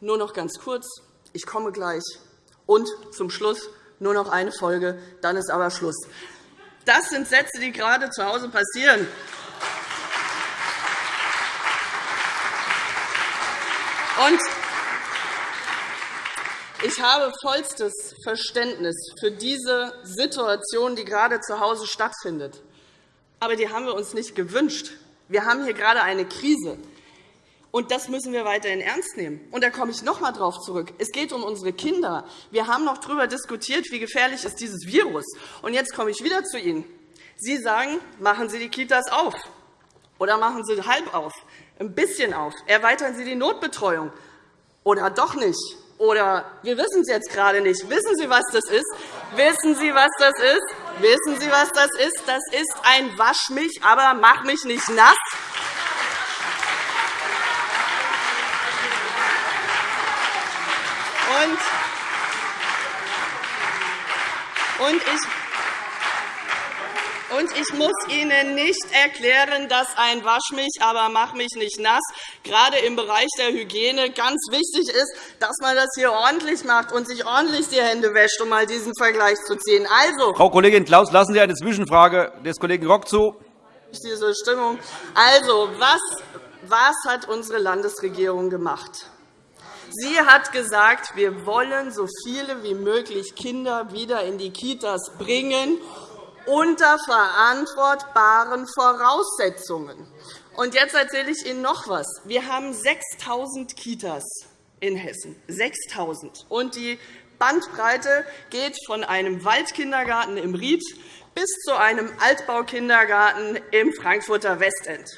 Nur noch ganz kurz. Ich komme gleich. Und zum Schluss nur noch eine Folge, dann ist aber Schluss. Das sind Sätze, die gerade zu Hause passieren. Und ich habe vollstes Verständnis für diese Situation, die gerade zu Hause stattfindet. Aber die haben wir uns nicht gewünscht. Wir haben hier gerade eine Krise. Und das müssen wir weiterhin ernst nehmen. Und da komme ich noch einmal darauf zurück. Es geht um unsere Kinder. Wir haben noch darüber diskutiert, wie gefährlich ist dieses Virus. Und jetzt komme ich wieder zu Ihnen. Sie sagen, machen Sie die Kitas auf. Oder machen Sie halb auf, ein bisschen auf. Erweitern Sie die Notbetreuung. Oder doch nicht. Oder wir wissen es jetzt gerade nicht. Wissen Sie, was das ist? Wissen Sie, was das ist? Wissen Sie, was das ist? Das ist ein Wasch mich, aber mach mich nicht nass. Und ich und ich muss Ihnen nicht erklären, dass ein Wasch mich, aber mach mich nicht nass gerade im Bereich der Hygiene ganz wichtig ist, dass man das hier ordentlich macht und sich ordentlich die Hände wäscht, um mal diesen Vergleich zu ziehen.
Also, Frau Kollegin Klaus, lassen Sie eine Zwischenfrage des Kollegen Rock zu.
Diese Stimmung. Also, was, was hat unsere Landesregierung gemacht? Sie hat gesagt, wir wollen so viele wie möglich Kinder wieder in die Kitas bringen, unter verantwortbaren Voraussetzungen. Und jetzt erzähle ich Ihnen noch etwas. Wir haben 6.000 Kitas in Hessen. 6.000. Und die Bandbreite geht von einem Waldkindergarten im Ried bis zu einem Altbaukindergarten im Frankfurter Westend.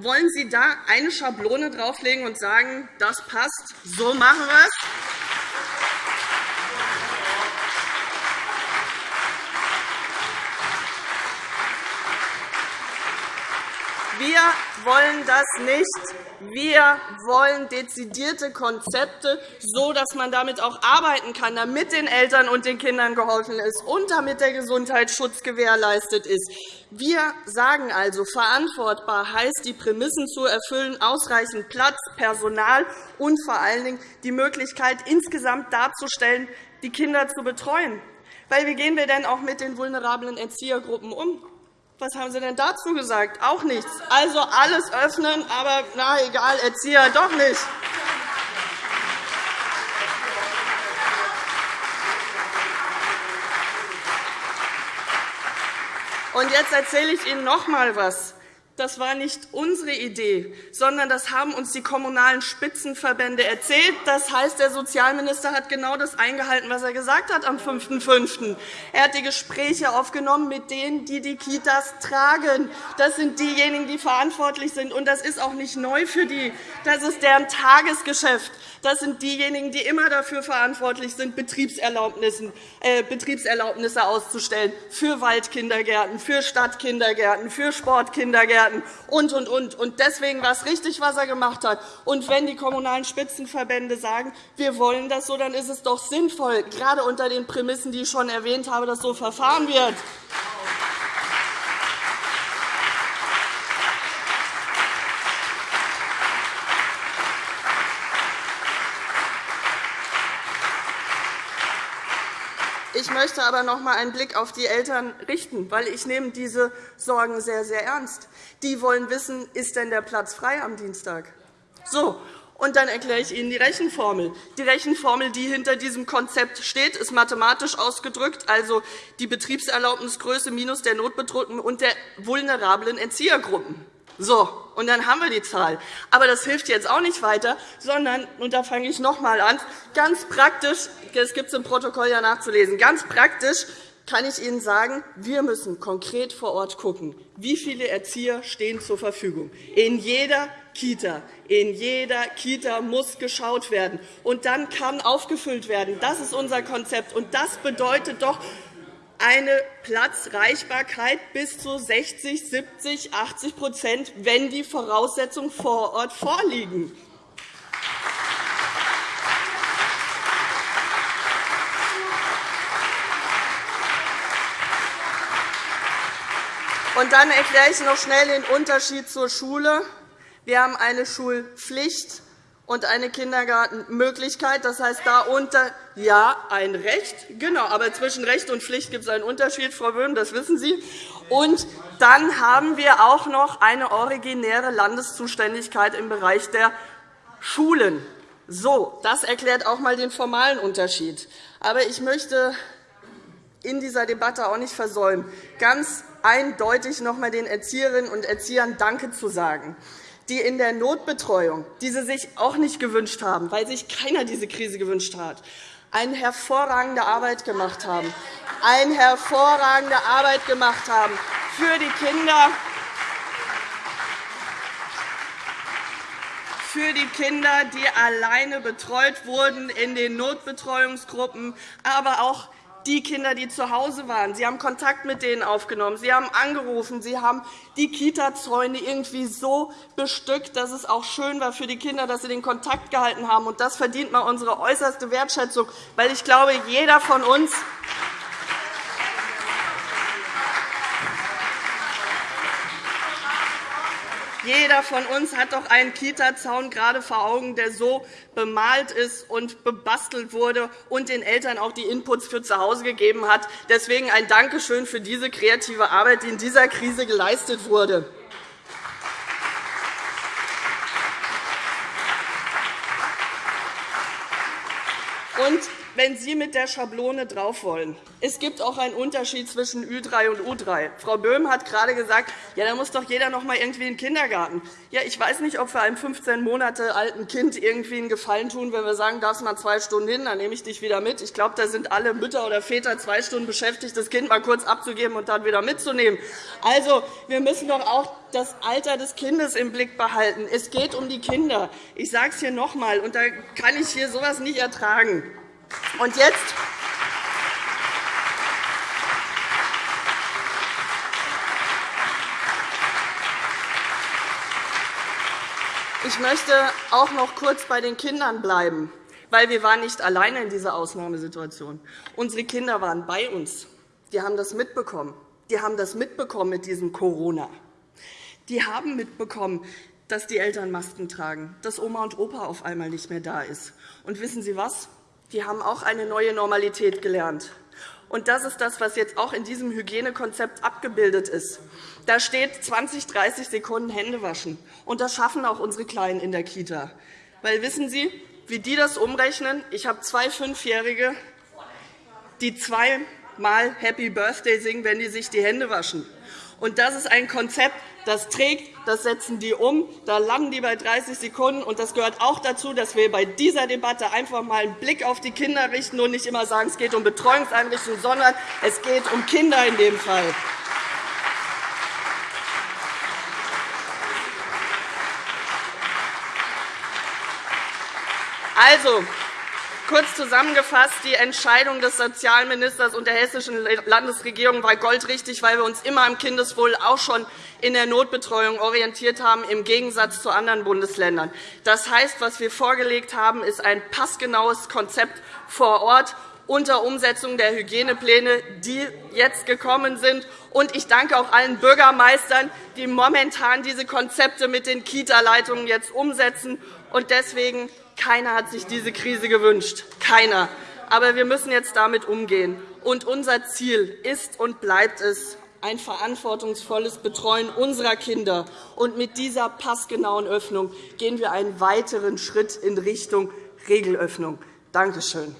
Wollen Sie da eine Schablone drauflegen und sagen, das passt, so machen wir es? Wir wollen das nicht. Wir wollen dezidierte Konzepte, so dass man damit auch arbeiten kann, damit den Eltern und den Kindern geholfen ist und damit der Gesundheitsschutz gewährleistet ist. Wir sagen also, verantwortbar heißt, die Prämissen zu erfüllen, ausreichend Platz, Personal und vor allen Dingen die Möglichkeit, insgesamt darzustellen, die Kinder zu betreuen. Weil wie gehen wir denn auch mit den vulnerablen Erziehergruppen um? Was haben Sie denn dazu gesagt? Auch nichts. Also alles öffnen, aber na egal, Erzieher doch nicht. Und jetzt erzähle ich Ihnen noch einmal etwas. Das war nicht unsere Idee, sondern das haben uns die kommunalen Spitzenverbände erzählt. Das heißt, der Sozialminister hat genau das eingehalten, was er gesagt hat am 5.5. Er hat die Gespräche aufgenommen mit denen, die die Kitas tragen. Das sind diejenigen, die verantwortlich sind. Und das ist auch nicht neu für die. Das ist deren Tagesgeschäft. Das sind diejenigen, die immer dafür verantwortlich sind, Betriebserlaubnisse äh, auszustellen für Waldkindergärten, für Stadtkindergärten, für Sportkindergärten und, und, und. Und deswegen war es richtig, was er gemacht hat. Und wenn die Kommunalen Spitzenverbände sagen, wir wollen das so, dann ist es doch sinnvoll, gerade unter den Prämissen, die ich schon erwähnt habe, dass so verfahren wird. Ich möchte aber noch einmal einen Blick auf die Eltern richten, weil ich nehme diese Sorgen sehr, sehr ernst. Die wollen wissen, ist denn der Platz frei am Dienstag? So, und dann erkläre ich Ihnen die Rechenformel. Die Rechenformel, die hinter diesem Konzept steht, ist mathematisch ausgedrückt, also die Betriebserlaubnisgröße minus der Notbedrückten und der vulnerablen Erziehergruppen. So, und dann haben wir die Zahl. Aber das hilft jetzt auch nicht weiter, sondern, und da fange ich noch einmal an, ganz praktisch, das gibt es im Protokoll ja nachzulesen, ganz praktisch kann ich Ihnen sagen, wir müssen konkret vor Ort schauen, wie viele Erzieher stehen zur Verfügung. In jeder Kita. In jeder Kita muss geschaut werden. Und dann kann aufgefüllt werden. Das ist unser Konzept. Und das bedeutet doch eine Platzreichbarkeit bis zu 60, 70, 80% wenn die Voraussetzungen vor Ort vorliegen. Und dann erkläre ich noch schnell den Unterschied zur Schule. Wir haben eine Schulpflicht und eine Kindergartenmöglichkeit. Das heißt, da unter ja, ein Recht, genau, aber zwischen Recht und Pflicht gibt es einen Unterschied, Frau Böhm, das wissen Sie. Und dann haben wir auch noch eine originäre Landeszuständigkeit im Bereich der Schulen. So, das erklärt auch einmal den formalen Unterschied. Aber ich möchte in dieser Debatte auch nicht versäumen, ganz eindeutig noch einmal den Erzieherinnen und Erziehern Danke zu sagen die in der Notbetreuung, die sie sich auch nicht gewünscht haben, weil sich keiner diese Krise gewünscht hat, eine hervorragende Arbeit gemacht haben, eine hervorragende Arbeit gemacht haben für die Kinder, für die Kinder, die alleine betreut wurden in den Notbetreuungsgruppen, aber auch die Kinder, die zu Hause waren. Sie haben Kontakt mit denen aufgenommen. Sie haben angerufen. Sie haben die Kita-Zäune irgendwie so bestückt, dass es auch schön war für die Kinder, dass sie den Kontakt gehalten haben. Und das verdient mal unsere äußerste Wertschätzung, weil ich glaube, jeder von uns Jeder von uns hat doch einen Kita-Zaun gerade vor Augen, der so bemalt ist und bebastelt wurde und den Eltern auch die Inputs für zu Hause gegeben hat. Deswegen ein Dankeschön für diese kreative Arbeit, die in dieser Krise geleistet wurde. Und wenn Sie mit der Schablone drauf wollen. Es gibt auch einen Unterschied zwischen Ü3 und U3. Frau Böhm hat gerade gesagt, ja, da muss doch jeder noch einmal irgendwie in den Kindergarten. Ja, ich weiß nicht, ob wir einem 15 Monate alten Kind irgendwie einen Gefallen tun, wenn wir sagen, darfst mal zwei Stunden hin, dann nehme ich dich wieder mit. Ich glaube, da sind alle Mütter oder Väter zwei Stunden beschäftigt, das Kind mal kurz abzugeben und dann wieder mitzunehmen. Also, wir müssen doch auch das Alter des Kindes im Blick behalten. Es geht um die Kinder. Ich sage es hier noch einmal, und da kann ich hier so etwas nicht ertragen. Und jetzt Ich möchte auch noch kurz bei den Kindern bleiben, weil wir waren nicht alleine in dieser Ausnahmesituation. Unsere Kinder waren bei uns. Die haben das mitbekommen. Die haben das mitbekommen mit diesem Corona. Die haben mitbekommen, dass die Eltern Masken tragen, dass Oma und Opa auf einmal nicht mehr da ist. Und wissen Sie was? Die haben auch eine neue Normalität gelernt. Und das ist das, was jetzt auch in diesem Hygienekonzept abgebildet ist. Da steht 20, 30 Sekunden Hände waschen. Und das schaffen auch unsere Kleinen in der Kita. Weil wissen Sie, wie die das umrechnen? Ich habe zwei Fünfjährige, die zweimal Happy Birthday singen, wenn die sich die Hände waschen. Und das ist ein Konzept, das trägt, das setzen die um, da landen die bei 30 Sekunden. Und das gehört auch dazu, dass wir bei dieser Debatte einfach einmal einen Blick auf die Kinder richten und nicht immer sagen, es geht um Betreuungseinrichtungen, sondern es geht um Kinder in dem Fall. Also, Kurz zusammengefasst, die Entscheidung des Sozialministers und der hessischen Landesregierung war goldrichtig, weil wir uns immer am Kindeswohl auch schon in der Notbetreuung orientiert haben, im Gegensatz zu anderen Bundesländern. Das heißt, was wir vorgelegt haben, ist ein passgenaues Konzept vor Ort unter Umsetzung der Hygienepläne, die jetzt gekommen sind. Und ich danke auch allen Bürgermeistern, die momentan diese Konzepte mit den Kita-Leitungen jetzt umsetzen. Und deswegen keiner hat sich diese Krise gewünscht. Keiner. Aber wir müssen jetzt damit umgehen. Und unser Ziel ist und bleibt es, ein verantwortungsvolles Betreuen unserer Kinder. Und mit dieser passgenauen Öffnung gehen wir einen weiteren Schritt in Richtung Regelöffnung. Danke schön.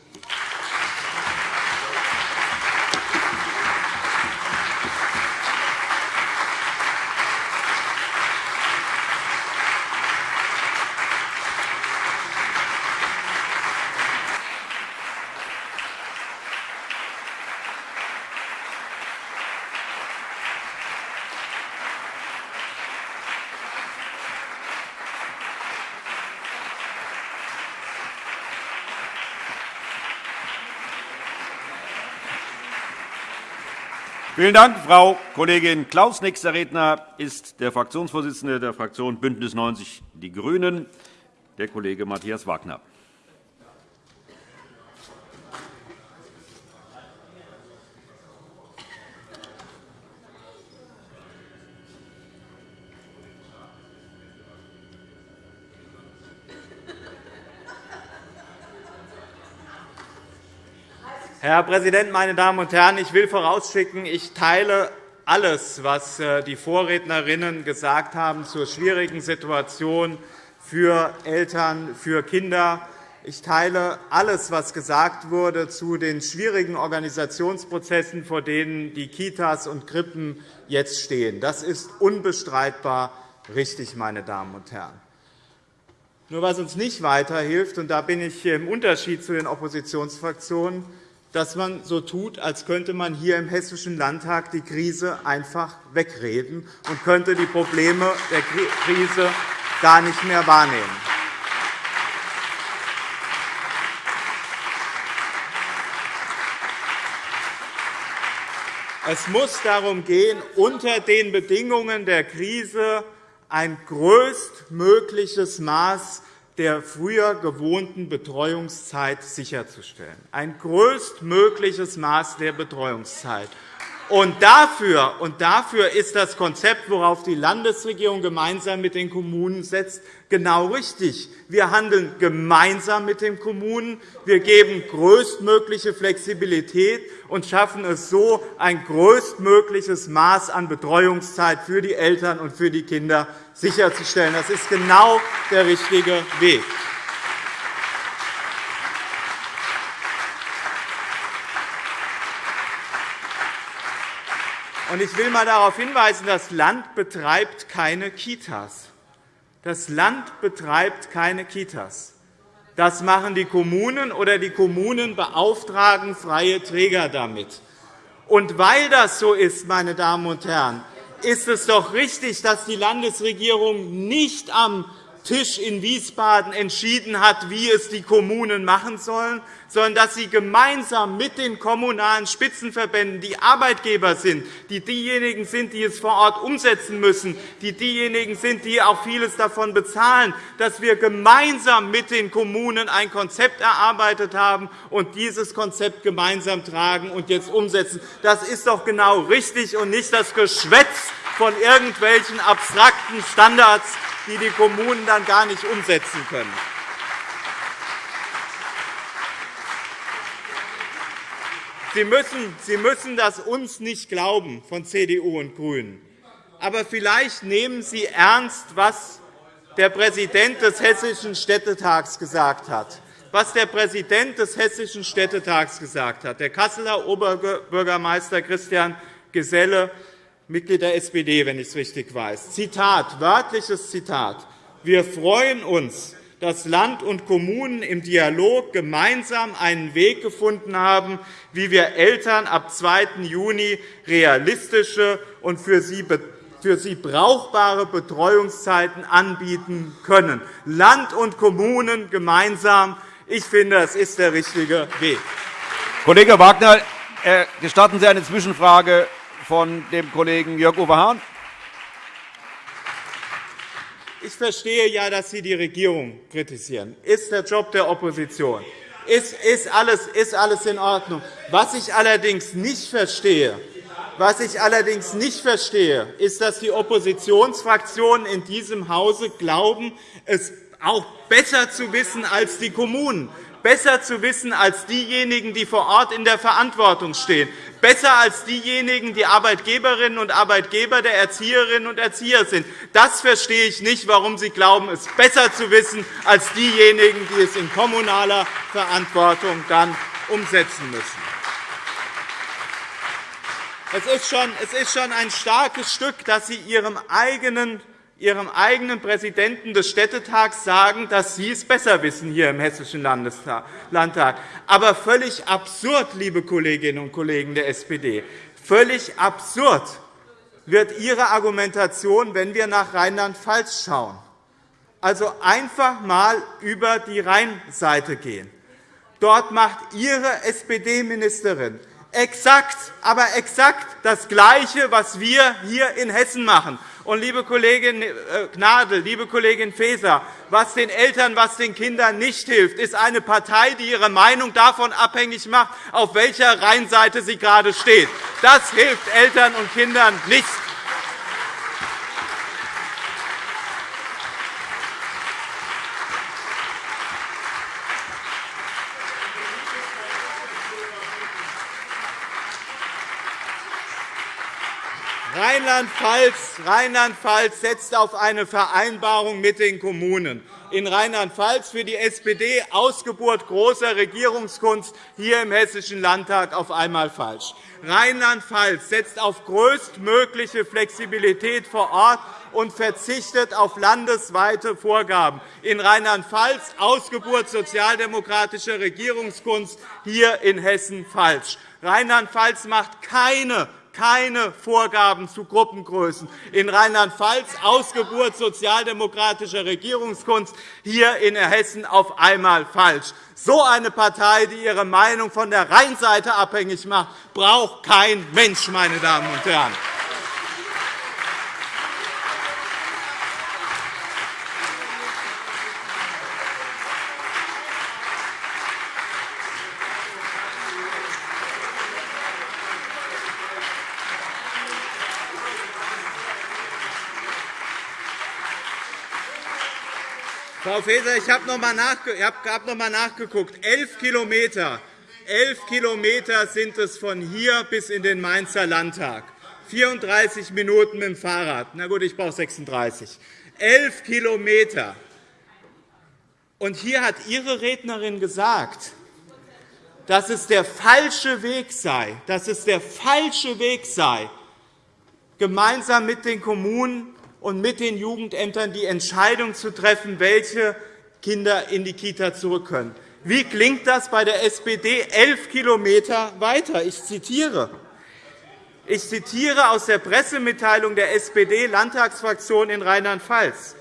Vielen Dank, Frau Kollegin Klaus. Nächster Redner ist der Fraktionsvorsitzende der Fraktion BÜNDNIS 90 die GRÜNEN, der Kollege Matthias Wagner.
Herr Präsident, meine Damen und Herren! Ich will vorausschicken, ich teile alles, was äh, die Vorrednerinnen gesagt haben zur schwierigen Situation für Eltern, für Kinder. Ich teile alles, was gesagt wurde zu den schwierigen Organisationsprozessen, vor denen die Kitas und Krippen jetzt stehen. Das ist unbestreitbar richtig, meine Damen und Herren. Nur was uns nicht weiterhilft, und da bin ich im Unterschied zu den Oppositionsfraktionen, dass man so tut, als könnte man hier im Hessischen Landtag die Krise einfach wegreden und könnte die Probleme der Krise gar nicht mehr wahrnehmen. Es muss darum gehen, unter den Bedingungen der Krise ein größtmögliches Maß der früher gewohnten Betreuungszeit sicherzustellen, ein größtmögliches Maß der Betreuungszeit. Und dafür, und dafür ist das Konzept, worauf die Landesregierung gemeinsam mit den Kommunen setzt, genau richtig. Wir handeln gemeinsam mit den Kommunen. Wir geben größtmögliche Flexibilität und schaffen es so, ein größtmögliches Maß an Betreuungszeit für die Eltern und für die Kinder sicherzustellen. Das ist genau der richtige Weg. Ich will einmal darauf hinweisen, das Land betreibt keine Kitas. Das Land betreibt keine Kitas. Das machen die Kommunen, oder die Kommunen beauftragen freie Träger damit. Und weil das so ist, meine Damen und Herren, ist es doch richtig, dass die Landesregierung nicht am Tisch in Wiesbaden entschieden hat, wie es die Kommunen machen sollen, sondern dass sie gemeinsam mit den kommunalen Spitzenverbänden, die Arbeitgeber sind, die diejenigen sind, die es vor Ort umsetzen müssen, die diejenigen sind, die auch vieles davon bezahlen, dass wir gemeinsam mit den Kommunen ein Konzept erarbeitet haben und dieses Konzept gemeinsam tragen und jetzt umsetzen. Das ist doch genau richtig und nicht das Geschwätz von irgendwelchen abstrakten Standards, die die Kommunen dann gar nicht umsetzen können. Sie müssen, Sie müssen das uns nicht glauben von CDU und GRÜNEN. Aber vielleicht nehmen Sie ernst, was der Präsident des Hessischen Städtetags gesagt hat. Was der Präsident des Hessischen Städtetags gesagt hat, der Kasseler Oberbürgermeister Christian Geselle, Mitglied der SPD, wenn ich es richtig weiß. Zitat, wörtliches Zitat. Wir freuen uns, dass Land und Kommunen im Dialog gemeinsam einen Weg gefunden haben, wie wir Eltern ab 2. Juni realistische und für sie für sie brauchbare Betreuungszeiten anbieten können. Land und Kommunen gemeinsam. Ich finde, das ist der richtige Weg.
Kollege Wagner, äh, gestatten Sie eine Zwischenfrage von dem Kollegen Jörg-Uwe Hahn?
Ich verstehe ja, dass Sie die Regierung kritisieren. Ist der Job der Opposition. Ist, ist, alles, ist alles in Ordnung. Was ich allerdings nicht verstehe, was ich allerdings nicht verstehe, ist, dass die Oppositionsfraktionen in diesem Hause glauben, es auch besser zu wissen als die Kommunen besser zu wissen als diejenigen, die vor Ort in der Verantwortung stehen, besser als diejenigen, die Arbeitgeberinnen und Arbeitgeber der Erzieherinnen und Erzieher sind. Das verstehe ich nicht, warum Sie glauben, es besser zu wissen als diejenigen, die es in kommunaler Verantwortung dann umsetzen müssen. Es ist schon ein starkes Stück, dass Sie Ihrem eigenen Ihrem eigenen Präsidenten des Städtetags sagen, dass Sie es besser wissen hier im Hessischen Landtag. Aber völlig absurd, liebe Kolleginnen und Kollegen der SPD, völlig absurd wird Ihre Argumentation, wenn wir nach Rheinland-Pfalz schauen. Also einfach einmal über die Rheinseite gehen. Dort macht Ihre SPD-Ministerin exakt, aber exakt das Gleiche, was wir hier in Hessen machen. Und, liebe Kollegin äh, Gnadl, liebe Kollegin Faeser, was den Eltern, was den Kindern nicht hilft, ist eine Partei, die ihre Meinung davon abhängig macht, auf welcher Rheinseite sie gerade steht. Das hilft Eltern und Kindern nicht. Rheinland-Pfalz Rheinland setzt auf eine Vereinbarung mit den Kommunen. In Rheinland-Pfalz für die SPD Ausgeburt großer Regierungskunst hier im Hessischen Landtag auf einmal falsch. Rheinland-Pfalz setzt auf größtmögliche Flexibilität vor Ort und verzichtet auf landesweite Vorgaben. In Rheinland-Pfalz Ausgeburt sozialdemokratischer Regierungskunst, hier in Hessen falsch. Rheinland-Pfalz macht keine keine Vorgaben zu Gruppengrößen. In Rheinland-Pfalz Ausgeburt sozialdemokratischer Regierungskunst, hier in Hessen auf einmal falsch. So eine Partei, die ihre Meinung von der Rheinseite abhängig macht, braucht kein Mensch, meine Damen und Herren. Frau Faeser, ich habe noch einmal nachgeguckt. Elf Kilometer. Elf Kilometer sind es von hier bis in den Mainzer Landtag. 34 Minuten mit dem Fahrrad. Na gut, ich brauche 36. Elf Kilometer. Und hier hat Ihre Rednerin gesagt, dass es der falsche Weg sei, dass es der falsche Weg sei, gemeinsam mit den Kommunen und mit den Jugendämtern die Entscheidung zu treffen, welche Kinder in die Kita zurück können. Wie klingt das bei der SPD elf Kilometer weiter? Ich zitiere. Ich zitiere aus der Pressemitteilung der SPD-Landtagsfraktion in Rheinland-Pfalz.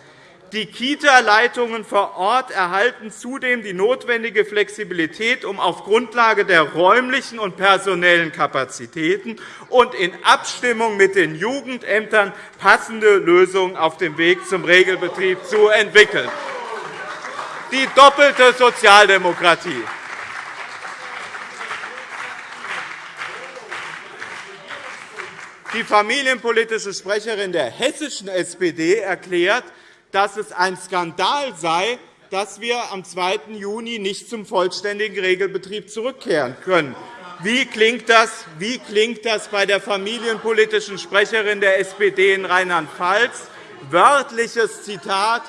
Die Kita-Leitungen vor Ort erhalten zudem die notwendige Flexibilität, um auf Grundlage der räumlichen und personellen Kapazitäten und in Abstimmung mit den Jugendämtern passende Lösungen auf dem Weg zum Regelbetrieb zu entwickeln. Die doppelte Sozialdemokratie. Die familienpolitische Sprecherin der hessischen SPD erklärt, dass es ein Skandal sei, dass wir am 2. Juni nicht zum vollständigen Regelbetrieb zurückkehren können. Wie klingt das, Wie klingt das bei der familienpolitischen Sprecherin der SPD in Rheinland-Pfalz? Wörtliches Zitat,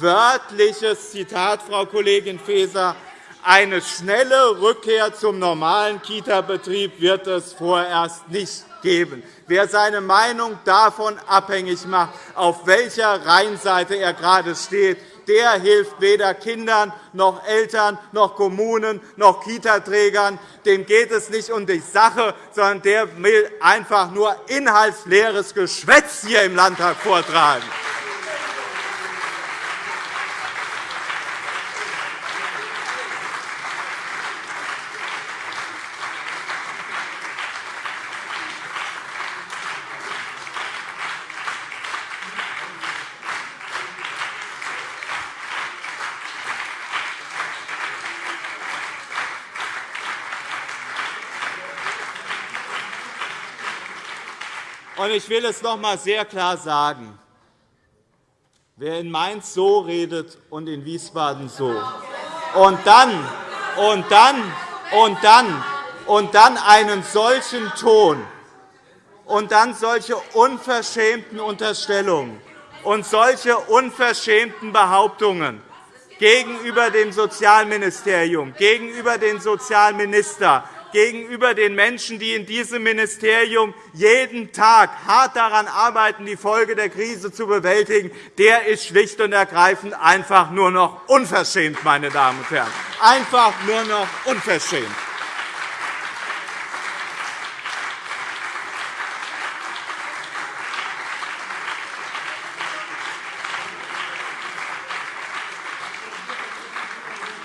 wörtliches Zitat, Frau Kollegin Faeser. Eine schnelle Rückkehr zum normalen Kita-Betrieb wird es vorerst nicht geben. Wer seine Meinung davon abhängig macht, auf welcher Rheinseite er gerade steht, der hilft weder Kindern noch Eltern noch Kommunen noch Kitaträgern. Dem geht es nicht um die Sache, sondern der will einfach nur inhaltsleeres Geschwätz hier im Landtag vortragen. Ich will es noch einmal sehr klar sagen. Wer in Mainz so redet und in Wiesbaden so, und dann, und dann, und dann, und dann einen solchen Ton. Und dann solche unverschämten Unterstellungen. Und solche unverschämten Behauptungen gegenüber dem Sozialministerium, gegenüber dem Sozialminister, gegenüber den Menschen, die in diesem Ministerium jeden Tag hart daran arbeiten, die Folge der Krise zu bewältigen, der ist schlicht und ergreifend einfach nur noch unverschämt, meine Damen und Herren. Einfach nur noch unverschämt.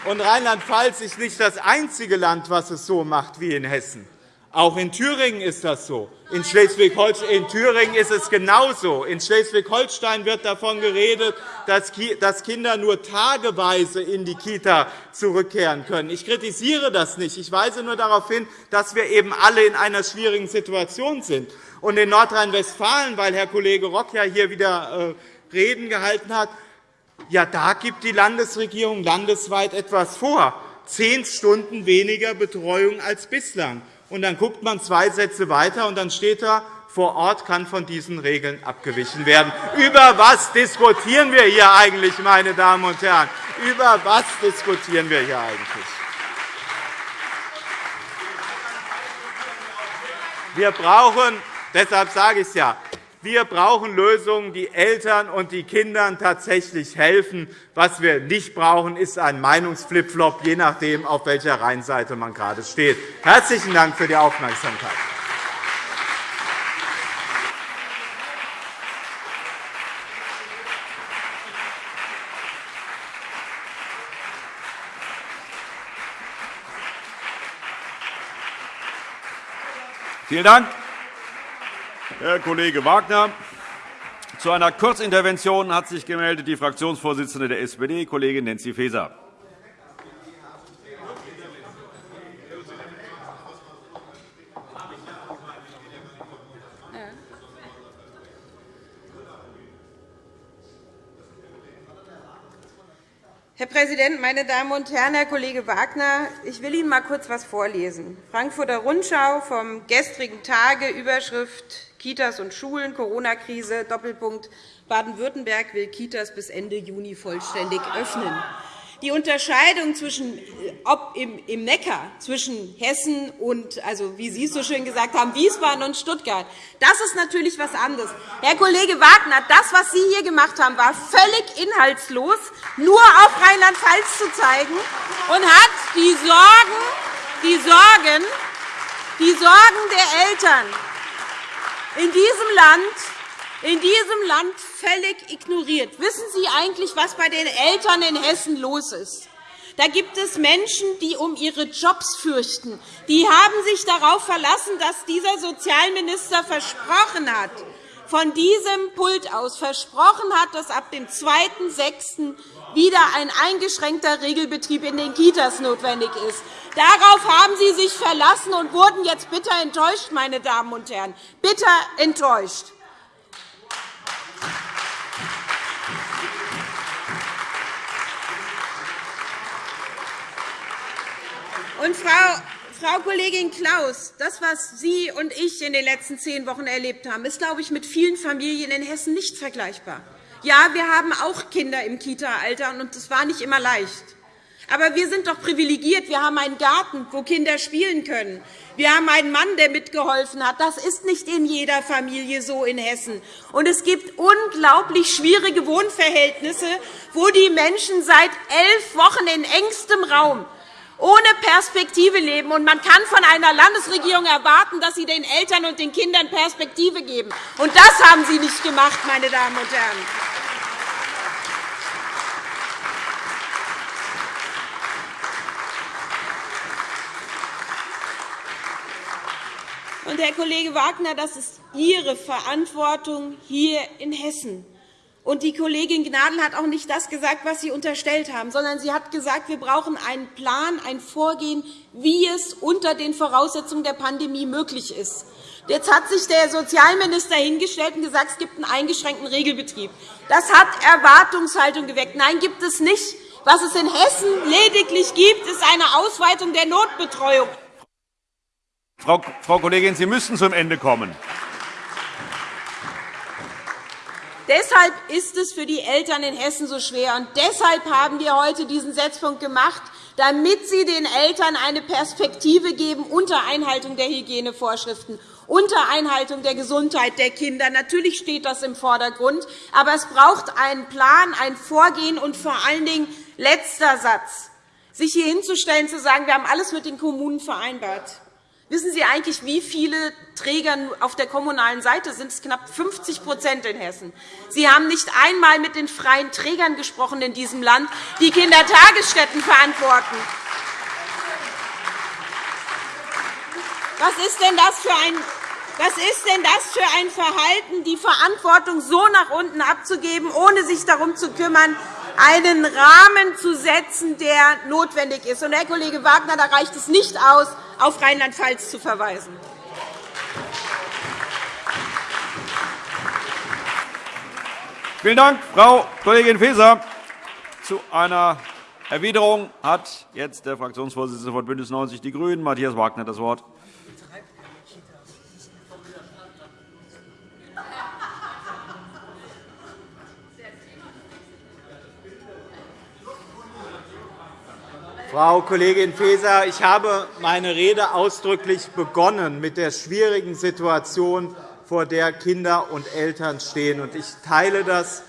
Und Rheinland-Pfalz ist nicht das einzige Land, das es so macht wie in Hessen. Auch in Thüringen ist das so. In Schleswig-Holstein in Thüringen ist es genauso. In Schleswig-Holstein wird davon geredet, dass Kinder nur tageweise in die Kita zurückkehren können. Ich kritisiere das nicht. Ich weise nur darauf hin, dass wir eben alle in einer schwierigen Situation sind. Und in Nordrhein-Westfalen, weil Herr Kollege Rock ja hier wieder äh, Reden gehalten hat, ja, da gibt die Landesregierung landesweit etwas vor, zehn Stunden weniger Betreuung als bislang. Und dann guckt man zwei Sätze weiter, und dann steht da, vor Ort kann von diesen Regeln abgewichen werden. Über was diskutieren wir hier eigentlich, meine Damen und Herren? Über was diskutieren wir hier eigentlich? Wir brauchen, deshalb sage ich es ja, wir brauchen Lösungen, die Eltern und die Kindern tatsächlich helfen. Was wir nicht brauchen, ist ein Meinungsflipflop, je nachdem, auf welcher Rheinseite man gerade steht. Herzlichen Dank für die Aufmerksamkeit.
Vielen Dank. Herr Kollege Wagner. Zu einer Kurzintervention hat sich gemeldet die Fraktionsvorsitzende der SPD, Kollegin Nancy Faeser.
Herr Präsident, meine Damen und Herren! Herr Kollege Wagner, ich will Ihnen einmal kurz etwas vorlesen. Frankfurter Rundschau vom gestrigen Tage, Überschrift Kitas und Schulen, Corona-Krise, Doppelpunkt, Baden-Württemberg will Kitas bis Ende Juni vollständig öffnen. Die Unterscheidung zwischen, ob im Neckar zwischen Hessen und, also wie Sie es so schön gesagt haben, Wiesbaden und Stuttgart, das ist natürlich etwas anderes. Herr Kollege Wagner, das, was Sie hier gemacht haben, war völlig inhaltslos, nur auf Rheinland-Pfalz zu zeigen und hat die Sorgen, die Sorgen, die Sorgen der Eltern in diesem Land, in diesem Land völlig ignoriert. Wissen Sie eigentlich, was bei den Eltern in Hessen los ist? Da gibt es Menschen, die um ihre Jobs fürchten. Die haben sich darauf verlassen, dass dieser Sozialminister versprochen hat, von diesem Pult aus versprochen hat, dass ab dem 2.6. wieder ein eingeschränkter Regelbetrieb in den Kitas notwendig ist. Darauf haben Sie sich verlassen und wurden jetzt bitter enttäuscht, meine Damen und Herren, bitter enttäuscht. Und Frau Frau Kollegin Klaus, das, was Sie und ich in den letzten zehn Wochen erlebt haben, ist, glaube ich, mit vielen Familien in Hessen nicht vergleichbar. Ja, wir haben auch Kinder im Kita-Alter, und es war nicht immer leicht. Aber wir sind doch privilegiert. Wir haben einen Garten, wo Kinder spielen können. Wir haben einen Mann, der mitgeholfen hat. Das ist nicht in jeder Familie so in Hessen. Und es gibt unglaublich schwierige Wohnverhältnisse, wo die Menschen seit elf Wochen in engstem Raum ohne Perspektive leben. Und man kann von einer Landesregierung erwarten, dass sie den Eltern und den Kindern Perspektive geben. Und das haben Sie nicht gemacht, meine Damen und Herren. Und, Herr Kollege Wagner, das ist Ihre Verantwortung hier in Hessen. Und die Kollegin Gnadl hat auch nicht das gesagt, was Sie unterstellt haben, sondern sie hat gesagt, wir brauchen einen Plan, ein Vorgehen, wie es unter den Voraussetzungen der Pandemie möglich ist. Jetzt hat sich der Sozialminister hingestellt und gesagt, es gibt einen eingeschränkten Regelbetrieb. Das hat Erwartungshaltung geweckt. Nein, gibt es nicht. Was es in Hessen lediglich gibt, ist eine Ausweitung der Notbetreuung.
Frau Kollegin, Sie müssen zum Ende kommen.
Deshalb ist es für die Eltern in Hessen so schwer. Und deshalb haben wir heute diesen Setzpunkt gemacht, damit Sie den Eltern eine Perspektive geben unter Einhaltung der Hygienevorschriften, unter Einhaltung der Gesundheit der Kinder. Natürlich steht das im Vordergrund. Aber es braucht einen Plan, ein Vorgehen und vor allen Dingen letzter Satz, sich hier hinzustellen und zu sagen, wir haben alles mit den Kommunen vereinbart. Wissen Sie eigentlich, wie viele Träger auf der kommunalen Seite sind? Es knapp 50% in Hessen. Sie haben nicht einmal mit den freien Trägern gesprochen in diesem Land, die Kindertagesstätten verantworten. Was ist denn das für ein was ist denn das für ein Verhalten, die Verantwortung so nach unten abzugeben, ohne sich darum zu kümmern, einen Rahmen zu setzen, der notwendig ist? Und, Herr Kollege Wagner, da reicht es nicht aus, auf Rheinland-Pfalz zu verweisen.
Vielen Dank, Frau Kollegin Faeser. Zu einer Erwiderung hat jetzt der Fraktionsvorsitzende von BÜNDNIS 90 die GRÜNEN, Matthias Wagner, das Wort.
Frau Kollegin Faeser, ich habe meine Rede ausdrücklich begonnen mit der schwierigen Situation, vor der Kinder und Eltern stehen. Ich teile das,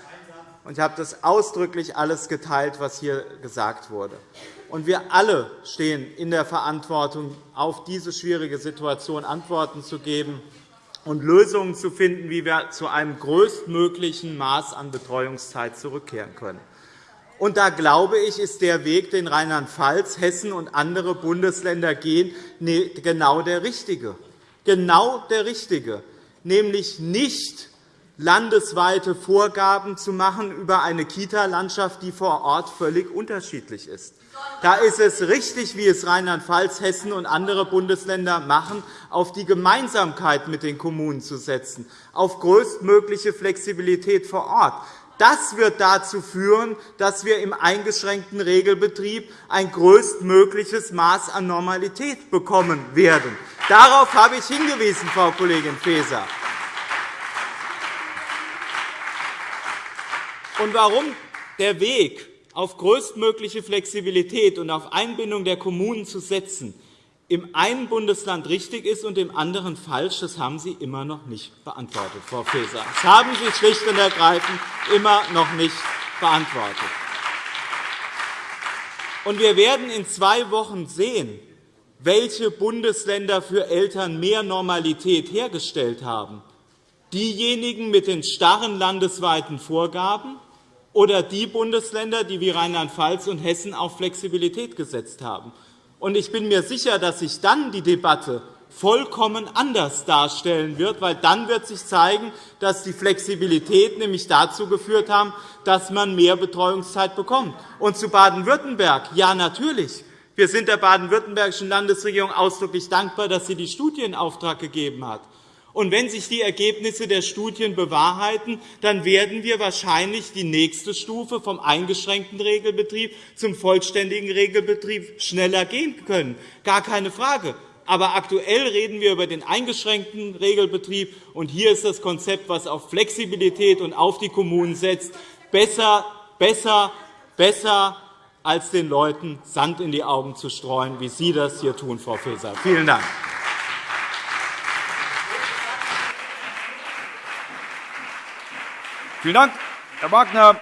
und ich habe das ausdrücklich alles geteilt, was hier gesagt wurde. Wir alle stehen in der Verantwortung, auf diese schwierige Situation Antworten zu geben und Lösungen zu finden, wie wir zu einem größtmöglichen Maß an Betreuungszeit zurückkehren können. Und da glaube ich, ist der Weg, den Rheinland-Pfalz, Hessen und andere Bundesländer gehen, genau der richtige. Genau der richtige, nämlich nicht landesweite Vorgaben zu machen über eine Kita-Landschaft, die vor Ort völlig unterschiedlich ist. Da ist es richtig, wie es Rheinland-Pfalz, Hessen und andere Bundesländer machen, auf die Gemeinsamkeit mit den Kommunen zu setzen, auf größtmögliche Flexibilität vor Ort. Das wird dazu führen, dass wir im eingeschränkten Regelbetrieb ein größtmögliches Maß an Normalität bekommen werden. Darauf habe ich hingewiesen, Frau Kollegin Faeser. Und warum der Weg auf größtmögliche Flexibilität und auf Einbindung der Kommunen zu setzen, im einen Bundesland richtig ist und im anderen falsch, das haben Sie immer noch nicht beantwortet, Frau Faeser. Das haben Sie schlicht und ergreifend immer noch nicht beantwortet. Und wir werden in zwei Wochen sehen, welche Bundesländer für Eltern mehr Normalität hergestellt haben. Diejenigen mit den starren landesweiten Vorgaben oder die Bundesländer, die wie Rheinland-Pfalz und Hessen auf Flexibilität gesetzt haben. Ich bin mir sicher, dass sich dann die Debatte vollkommen anders darstellen wird, weil dann wird sich zeigen, dass die Flexibilität nämlich dazu geführt hat, dass man mehr Betreuungszeit bekommt. Und zu Baden-Württemberg, ja, natürlich. Wir sind der baden-württembergischen Landesregierung ausdrücklich dankbar, dass sie die Studie in Auftrag gegeben hat. Und wenn sich die Ergebnisse der Studien bewahrheiten, dann werden wir wahrscheinlich die nächste Stufe vom eingeschränkten Regelbetrieb zum vollständigen Regelbetrieb schneller gehen können. Gar keine Frage. Aber aktuell reden wir über den eingeschränkten Regelbetrieb. Und hier ist das Konzept, das auf Flexibilität und auf die Kommunen setzt, besser, besser, besser als den Leuten Sand in die Augen zu streuen, wie Sie das hier tun, Frau Faeser. Vielen Dank.
Vielen Dank, Herr Wagner.